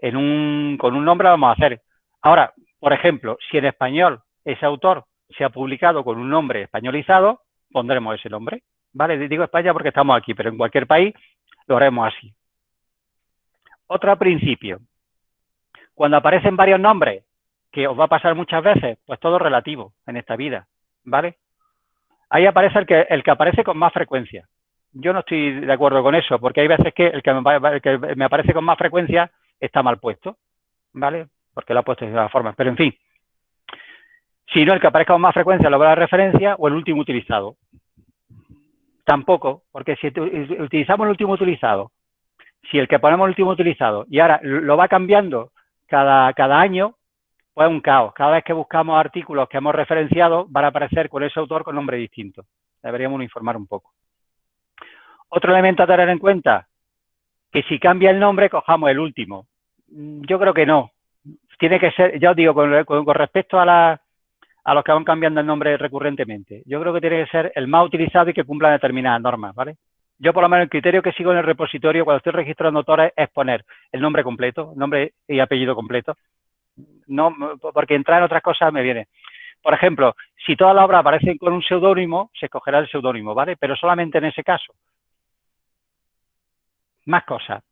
en un, con un nombre, vamos a hacer. Ahora, por ejemplo, si en español ese autor se ha publicado con un nombre españolizado, pondremos ese nombre. ¿vale? Digo España porque estamos aquí, pero en cualquier país lo haremos así. Otro principio. Cuando aparecen varios nombres, que os va a pasar muchas veces, pues todo relativo en esta vida, ¿vale? Ahí aparece el que, el que aparece con más frecuencia. Yo no estoy de acuerdo con eso, porque hay veces que el que me, el que me aparece con más frecuencia está mal puesto, ¿vale? Porque lo ha puesto de esa forma. Pero en fin, si no el que aparezca con más frecuencia lo va la referencia o el último utilizado. Tampoco, porque si utilizamos el último utilizado, si el que ponemos el último utilizado y ahora lo va cambiando cada, cada año, pues es un caos. Cada vez que buscamos artículos que hemos referenciado, van a aparecer con ese autor con nombre distinto. Deberíamos informar un poco. Otro elemento a tener en cuenta, que si cambia el nombre, cojamos el último. Yo creo que no. Tiene que ser, ya os digo, con, con, con respecto a la, a los que van cambiando el nombre recurrentemente. Yo creo que tiene que ser el más utilizado y que cumpla determinadas normas, ¿vale? Yo, por lo menos, el criterio que sigo en el repositorio cuando estoy registrando autores es poner el nombre completo, nombre y apellido completo. No, porque entrar en otras cosas me viene. Por ejemplo, si todas las obras aparecen con un seudónimo, se escogerá el seudónimo, ¿vale? Pero solamente en ese caso. Más cosas.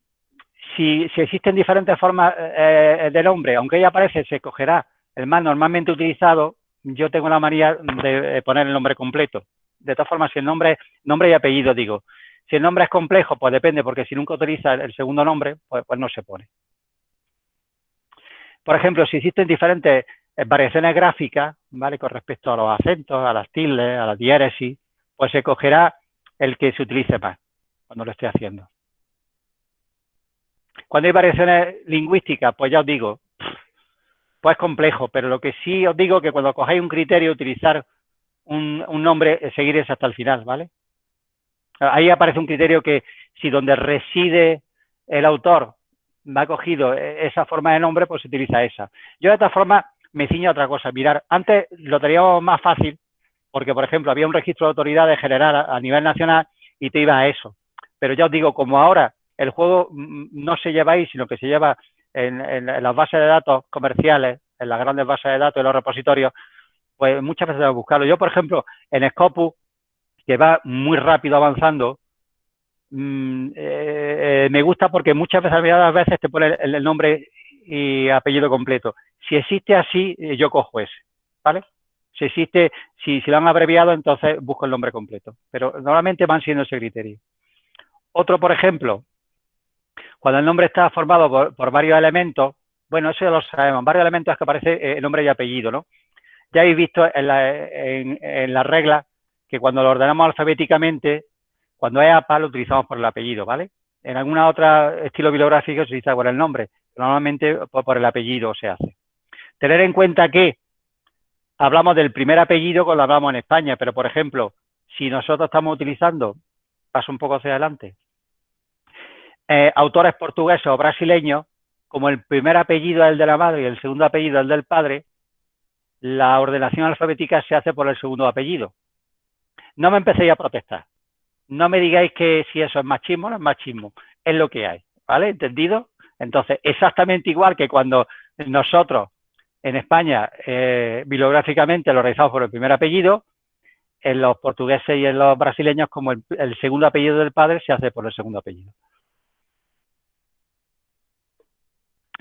Si, existen diferentes formas eh, de nombre, aunque ella aparece, se escogerá el más normalmente utilizado, yo tengo la manía de poner el nombre completo. De todas formas, si el nombre, nombre y apellido, digo, si el nombre es complejo, pues depende, porque si nunca utiliza el segundo nombre, pues, pues no se pone. Por ejemplo, si existen diferentes eh, variaciones gráficas, ¿vale? Con respecto a los acentos, a las tildes, a la diéresis, pues se cogerá el que se utilice más cuando lo esté haciendo. Cuando hay variaciones lingüísticas, pues ya os digo, pues es complejo, pero lo que sí os digo que cuando cojáis un criterio, utilizar un, nombre, eh, seguir es hasta el final, ¿vale? Ahí aparece un criterio que si donde reside el autor ha cogido e, esa forma de nombre, pues se utiliza esa. Yo de esta forma me ciño a otra cosa. Mirar, antes lo teníamos más fácil, porque por ejemplo había un registro de autoridades general a, nivel nacional y te iba a eso. Pero ya os digo, como ahora el juego no se lleva ahí, sino que se lleva en, las bases de datos comerciales, en las grandes bases de datos, en los repositorios, pues muchas veces debo buscarlo. Yo, por ejemplo, en Scopus, que va muy rápido avanzando, mm, eh, eh, me gusta porque muchas veces, a veces te pone el, nombre y apellido completo. Si existe así, eh, yo cojo ese, ¿vale? Si existe, si, si lo han abreviado, entonces busco el nombre completo. Pero normalmente van siendo ese criterio. Otro, por ejemplo, cuando el nombre está formado por, varios elementos, bueno, eso ya lo sabemos, varios elementos es que aparece el nombre y apellido, ¿no? Ya habéis visto en la, en, en la regla que cuando lo ordenamos alfabéticamente, cuando es APA lo utilizamos por el apellido, ¿vale? En alguna otra estilo bibliográfico se utiliza por el nombre, normalmente por el apellido se hace. Tener en cuenta que hablamos del primer apellido cuando hablamos en España, pero por ejemplo, si nosotros estamos utilizando, paso un poco hacia adelante, eh, autores portugueses o brasileños, como el primer apellido es el de la madre y el segundo apellido es el del padre, la ordenación alfabética se hace por el segundo apellido no me empecéis a protestar. No me digáis que si eso es machismo, no es machismo. Es lo que hay, ¿vale? ¿Entendido? Entonces, exactamente igual que cuando nosotros en España, eh, bibliográficamente lo realizamos por el primer apellido, en los portugueses y en los brasileños, como el, segundo apellido del padre, se hace por el segundo apellido.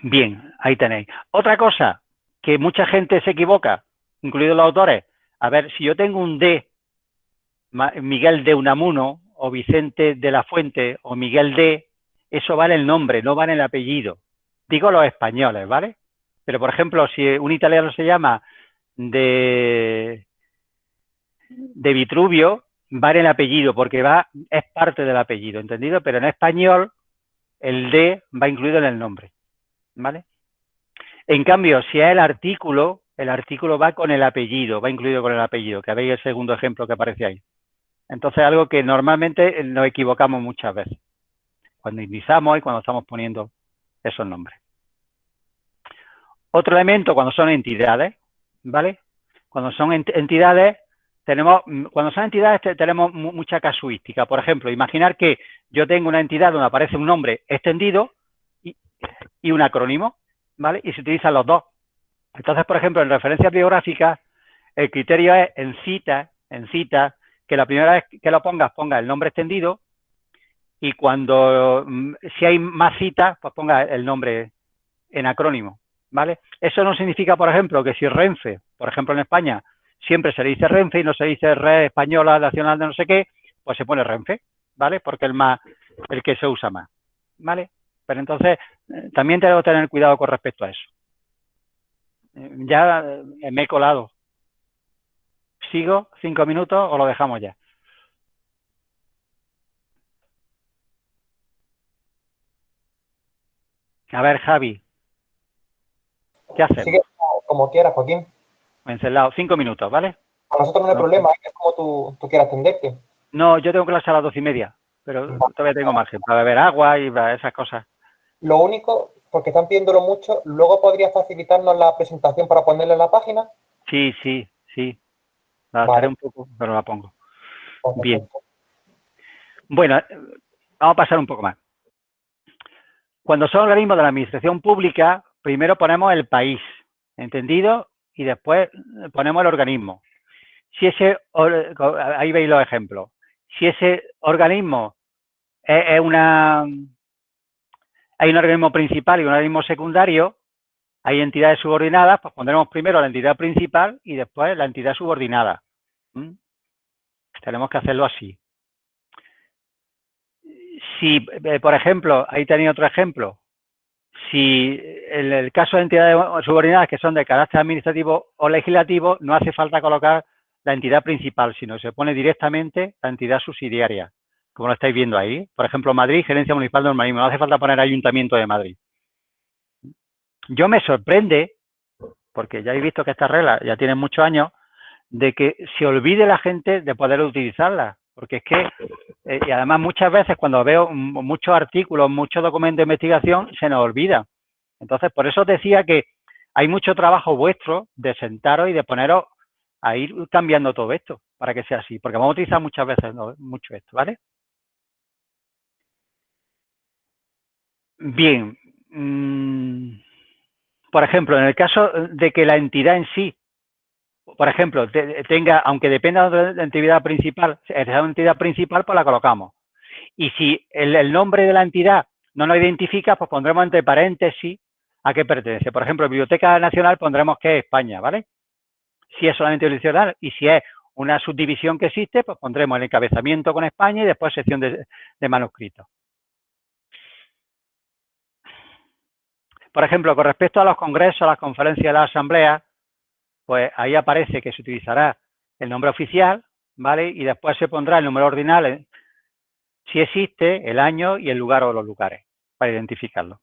Bien, ahí tenéis. Otra cosa que mucha gente se equivoca, incluidos los autores, a ver, si yo tengo un D Miguel de Unamuno o Vicente de la Fuente o Miguel de, eso vale el nombre, no vale el apellido. Digo los españoles, ¿vale? Pero, por ejemplo, si un italiano se llama de, de Vitruvio, vale el apellido, porque va, es parte del apellido, ¿entendido? Pero en español, el de va incluido en el nombre, ¿vale? En cambio, si es el artículo, el artículo va con el apellido, va incluido con el apellido, que veis el segundo ejemplo que aparece ahí. Entonces, algo que normalmente nos equivocamos muchas veces, cuando indizamos y cuando estamos poniendo esos nombres. Otro elemento, cuando son entidades, ¿vale? Cuando son entidades, tenemos, cuando son entidades tenemos mucha casuística. Por ejemplo, imaginar que yo tengo una entidad donde aparece un nombre extendido y, un acrónimo, ¿vale? Y se utilizan los dos. Entonces, por ejemplo, en referencias biográficas, el criterio es en cita, en cita, que la primera vez que lo pongas, ponga el nombre extendido y cuando, mm, si hay más citas, pues ponga el nombre en acrónimo, ¿vale? Eso no significa, por ejemplo, que si Renfe, por ejemplo en España, siempre se le dice Renfe y no se dice Red Española Nacional de no sé qué, pues se pone Renfe, ¿vale? Porque el más, el que se usa más, ¿vale? Pero entonces, eh, también tengo que tener cuidado con respecto a eso. Eh, ya eh, me he colado, ¿Sigo cinco minutos o lo dejamos ya? A ver, Javi. ¿Qué haces? Sigue como quieras, Joaquín. Encelado. Cinco minutos, ¿vale? A nosotros no hay problema, es como tú, tú quieras atenderte. No, yo tengo clase a las doce y media, pero todavía tengo margen para beber agua y esas cosas. Lo único, porque están pidiéndolo mucho, ¿luego podrías facilitarnos la presentación para ponerla en la página? Sí, sí, sí. La adaptaré un poco, pero la pongo. Bien. Bueno, vamos a pasar un poco más. Cuando son organismos de la administración pública, primero ponemos el país, ¿entendido? Y después ponemos el organismo. Si ese, ahí veis los ejemplos. Si ese organismo es una, hay un organismo principal y un organismo secundario, hay entidades subordinadas, pues pondremos primero la entidad principal y después la entidad subordinada. ¿Mm? Tenemos que hacerlo así. Si, eh, por ejemplo, ahí tenéis otro ejemplo, si en el caso de entidades subordinadas que son de carácter administrativo o legislativo, no hace falta colocar la entidad principal, sino se pone directamente la entidad subsidiaria, como lo estáis viendo ahí. Por ejemplo, Madrid, Gerencia Municipal de Urbanismo, no hace falta poner Ayuntamiento de Madrid. Yo me sorprende, porque ya he visto que estas reglas ya tienen muchos años, de que se olvide la gente de poder utilizarlas. Porque es que, eh, y además muchas veces cuando veo muchos artículos, muchos documentos de investigación, se nos olvida. Entonces, por eso os decía que hay mucho trabajo vuestro de sentaros y de poneros a ir cambiando todo esto para que sea así. Porque vamos a utilizar muchas veces mucho esto, ¿vale? Bien. Mm, por ejemplo, en el caso de que la entidad en sí, por ejemplo, tenga, aunque dependa de la entidad principal, esa entidad principal, pues la colocamos. Y si el, nombre de la entidad no nos identifica, pues pondremos entre paréntesis a qué pertenece. Por ejemplo, Biblioteca Nacional pondremos que es España, ¿vale? Si es solamente jurisdiccional y si es una subdivisión que existe, pues pondremos el encabezamiento con España y después sección de manuscritos. Por ejemplo, con respecto a los congresos, las conferencias de la asamblea, pues ahí aparece que se utilizará el nombre oficial, ¿vale? Y después se pondrá el número ordinal, si existe, el año y el lugar o los lugares, para identificarlo.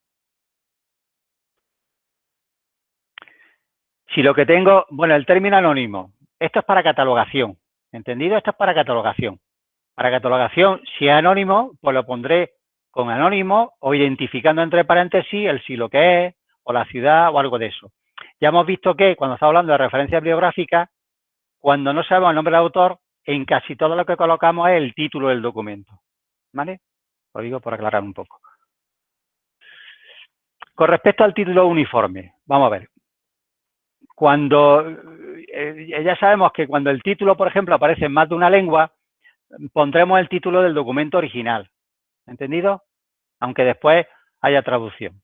Si lo que tengo, bueno, el término anónimo, esto es para catalogación, ¿entendido? Esto es para catalogación. Para catalogación, si es anónimo, pues lo pondré con anónimo o identificando entre paréntesis el sí lo que es, o la ciudad o algo de eso. Ya hemos visto que cuando estamos hablando de referencias biográficas, cuando no sabemos el nombre del autor, en casi todo lo que colocamos es el título del documento. ¿Vale? Lo digo por aclarar un poco. Con respecto al título uniforme, vamos a ver. Cuando, eh, ya sabemos que cuando el título, por ejemplo, aparece en más de una lengua, pondremos el título del documento original. ¿Entendido? Aunque después haya traducción.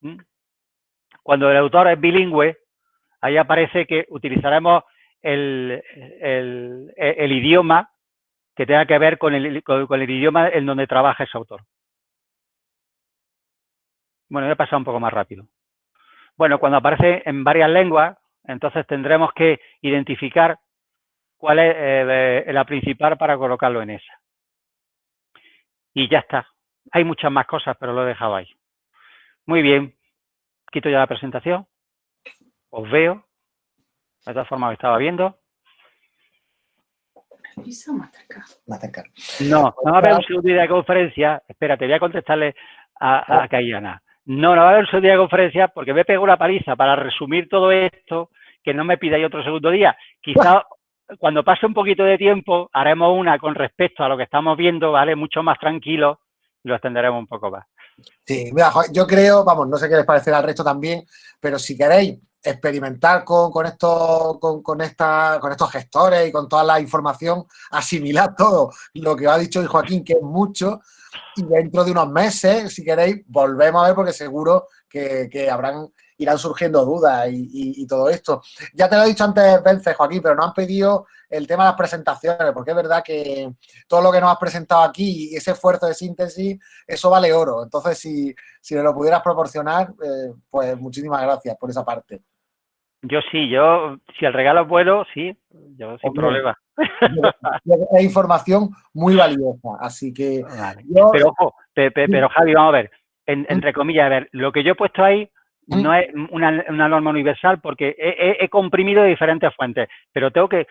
¿Mm? Cuando el autor es bilingüe, ahí aparece que utilizaremos el, idioma que tenga que ver con el, con el, idioma en donde trabaja ese autor. Bueno, a pasar un poco más rápido. Bueno, cuando aparece en varias lenguas, entonces tendremos que identificar cuál es eh, la principal para colocarlo en esa y ya está. Hay muchas más cosas, pero lo he dejado ahí. Muy bien. Quito ya la presentación. Os veo. De todas formas, me estaba viendo. No, no va a haber un segundo día de conferencia. Espérate, voy a contestarle a, a Cayana. No, no va a haber un segundo día de conferencia porque me pego la paliza para resumir todo esto, que no me pidáis otro segundo día. Quizá cuando pase un poquito de tiempo, haremos una con respecto a lo que estamos viendo, ¿vale? Mucho más tranquilo y lo extenderemos un poco más. Sí, mira, yo creo, vamos, no sé qué les parecerá al resto también, pero si queréis experimentar con, con, esto, con, con, esta, con estos gestores y con toda la información, asimilar todo lo que ha dicho Joaquín, que es mucho, y dentro de unos meses, si queréis, volvemos a ver porque seguro que, que habrán irán surgiendo dudas y, todo esto. Ya te lo he dicho antes, Vence, Joaquín, pero no han pedido el tema de las presentaciones, porque es verdad que todo lo que nos has presentado aquí y ese esfuerzo de síntesis, eso vale oro. Entonces, si, si lo pudieras proporcionar, eh, pues muchísimas gracias por esa parte. Yo sí, yo, si el regalo es bueno, sí, yo sin problema. Es información muy valiosa, así que... pero ojo, pero Javi, vamos a ver, entre comillas, a ver, lo que yo he puesto ahí. No es una, norma universal porque he, comprimido de diferentes fuentes, pero tengo que,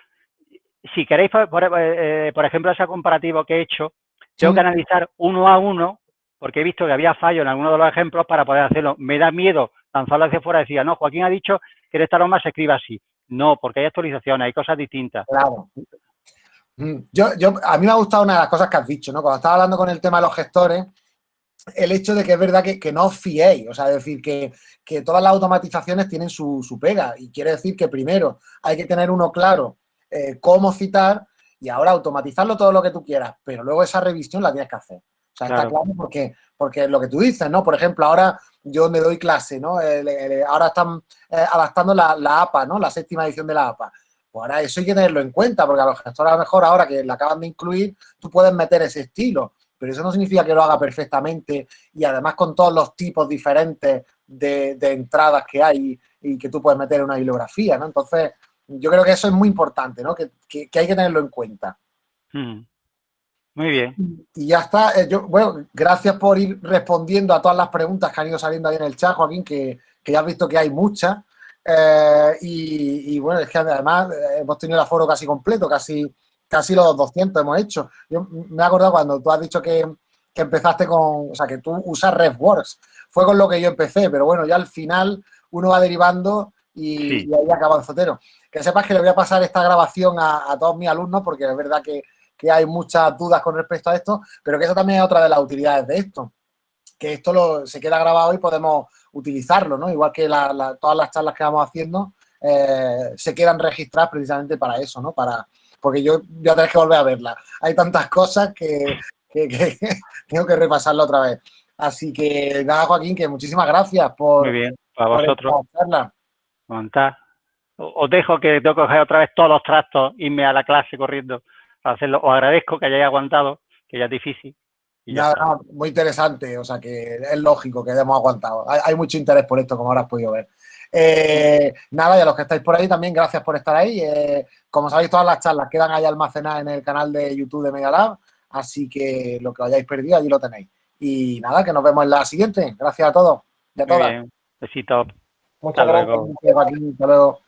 si queréis, por, eh, ejemplo, ese comparativo que he hecho, tengo que analizar uno a uno, porque he visto que había fallo en alguno de los ejemplos para poder hacerlo. Me da miedo lanzarlo hacia afuera y decir, no, Joaquín ha dicho que en esta norma se escriba así. No, porque hay actualizaciones, hay cosas distintas. Claro. Mm, yo, yo, a mí me ha gustado una de las cosas que has dicho, ¿no? Cuando estaba hablando con el tema de los gestores, el hecho de que es verdad que, no os fiéis, o sea, es decir, que, todas las automatizaciones tienen su, pega y quiere decir que primero hay que tener uno claro eh, cómo citar y ahora automatizarlo todo lo que tú quieras, pero luego esa revisión la tienes que hacer. O sea, está claro porque, porque lo que tú dices, ¿no? Por ejemplo, ahora yo me doy clase, ¿no? ahora están eh, adaptando la, la, APA, ¿no? La séptima edición de la APA. Pues ahora eso hay que tenerlo en cuenta, porque a los gestores a lo mejor ahora que la acaban de incluir, tú puedes meter ese estilo pero eso no significa que lo haga perfectamente y además con todos los tipos diferentes de, entradas que hay y que tú puedes meter en una bibliografía, ¿no? Entonces, yo creo que eso es muy importante, ¿no? Que, hay que tenerlo en cuenta. Hmm. Muy bien. Y ya está. Eh, yo, bueno, gracias por ir respondiendo a todas las preguntas que han ido saliendo ahí en el chat, Joaquín, que, ya has visto que hay muchas. Eh, y, y, bueno, es que además eh, hemos tenido el aforo casi completo, casi casi los 200 hemos hecho. Yo me he acordado cuando tú has dicho que, empezaste con, o sea, que tú usas RefWorks. Fue con lo que yo empecé, pero bueno, ya al final uno va derivando y, ahí acaba el zotero. Que sepas que le voy a pasar esta grabación a, todos mis alumnos porque es verdad que, hay muchas dudas con respecto a esto, pero que eso también es otra de las utilidades de esto. Que esto lo, se queda grabado y podemos utilizarlo, ¿no? Igual que todas las charlas que vamos haciendo eh, se quedan registradas precisamente para eso, ¿no? Para, porque yo voy a tener que volver a verla. Hay tantas cosas que, tengo que repasarla otra vez. Así que nada, Joaquín, que muchísimas gracias por. Muy bien, a vosotros. Montar. Os dejo que tengo que coger otra vez todos los trastos, irme a la clase corriendo para hacerlo. Os agradezco que hayáis aguantado, que ya es difícil. nada, muy interesante, o sea que es lógico que hayamos aguantado. hay, mucho interés por esto, como ahora has podido ver. Eh, nada, y a los que estáis por ahí también, gracias por estar ahí. Eh, como sabéis, todas las charlas quedan ahí almacenadas en el canal de YouTube de Megalab, así que lo que hayáis perdido, allí lo tenéis. Y nada, que nos vemos en la siguiente. Gracias a todos y a todas. Besito. Muchas gracias. Hasta luego.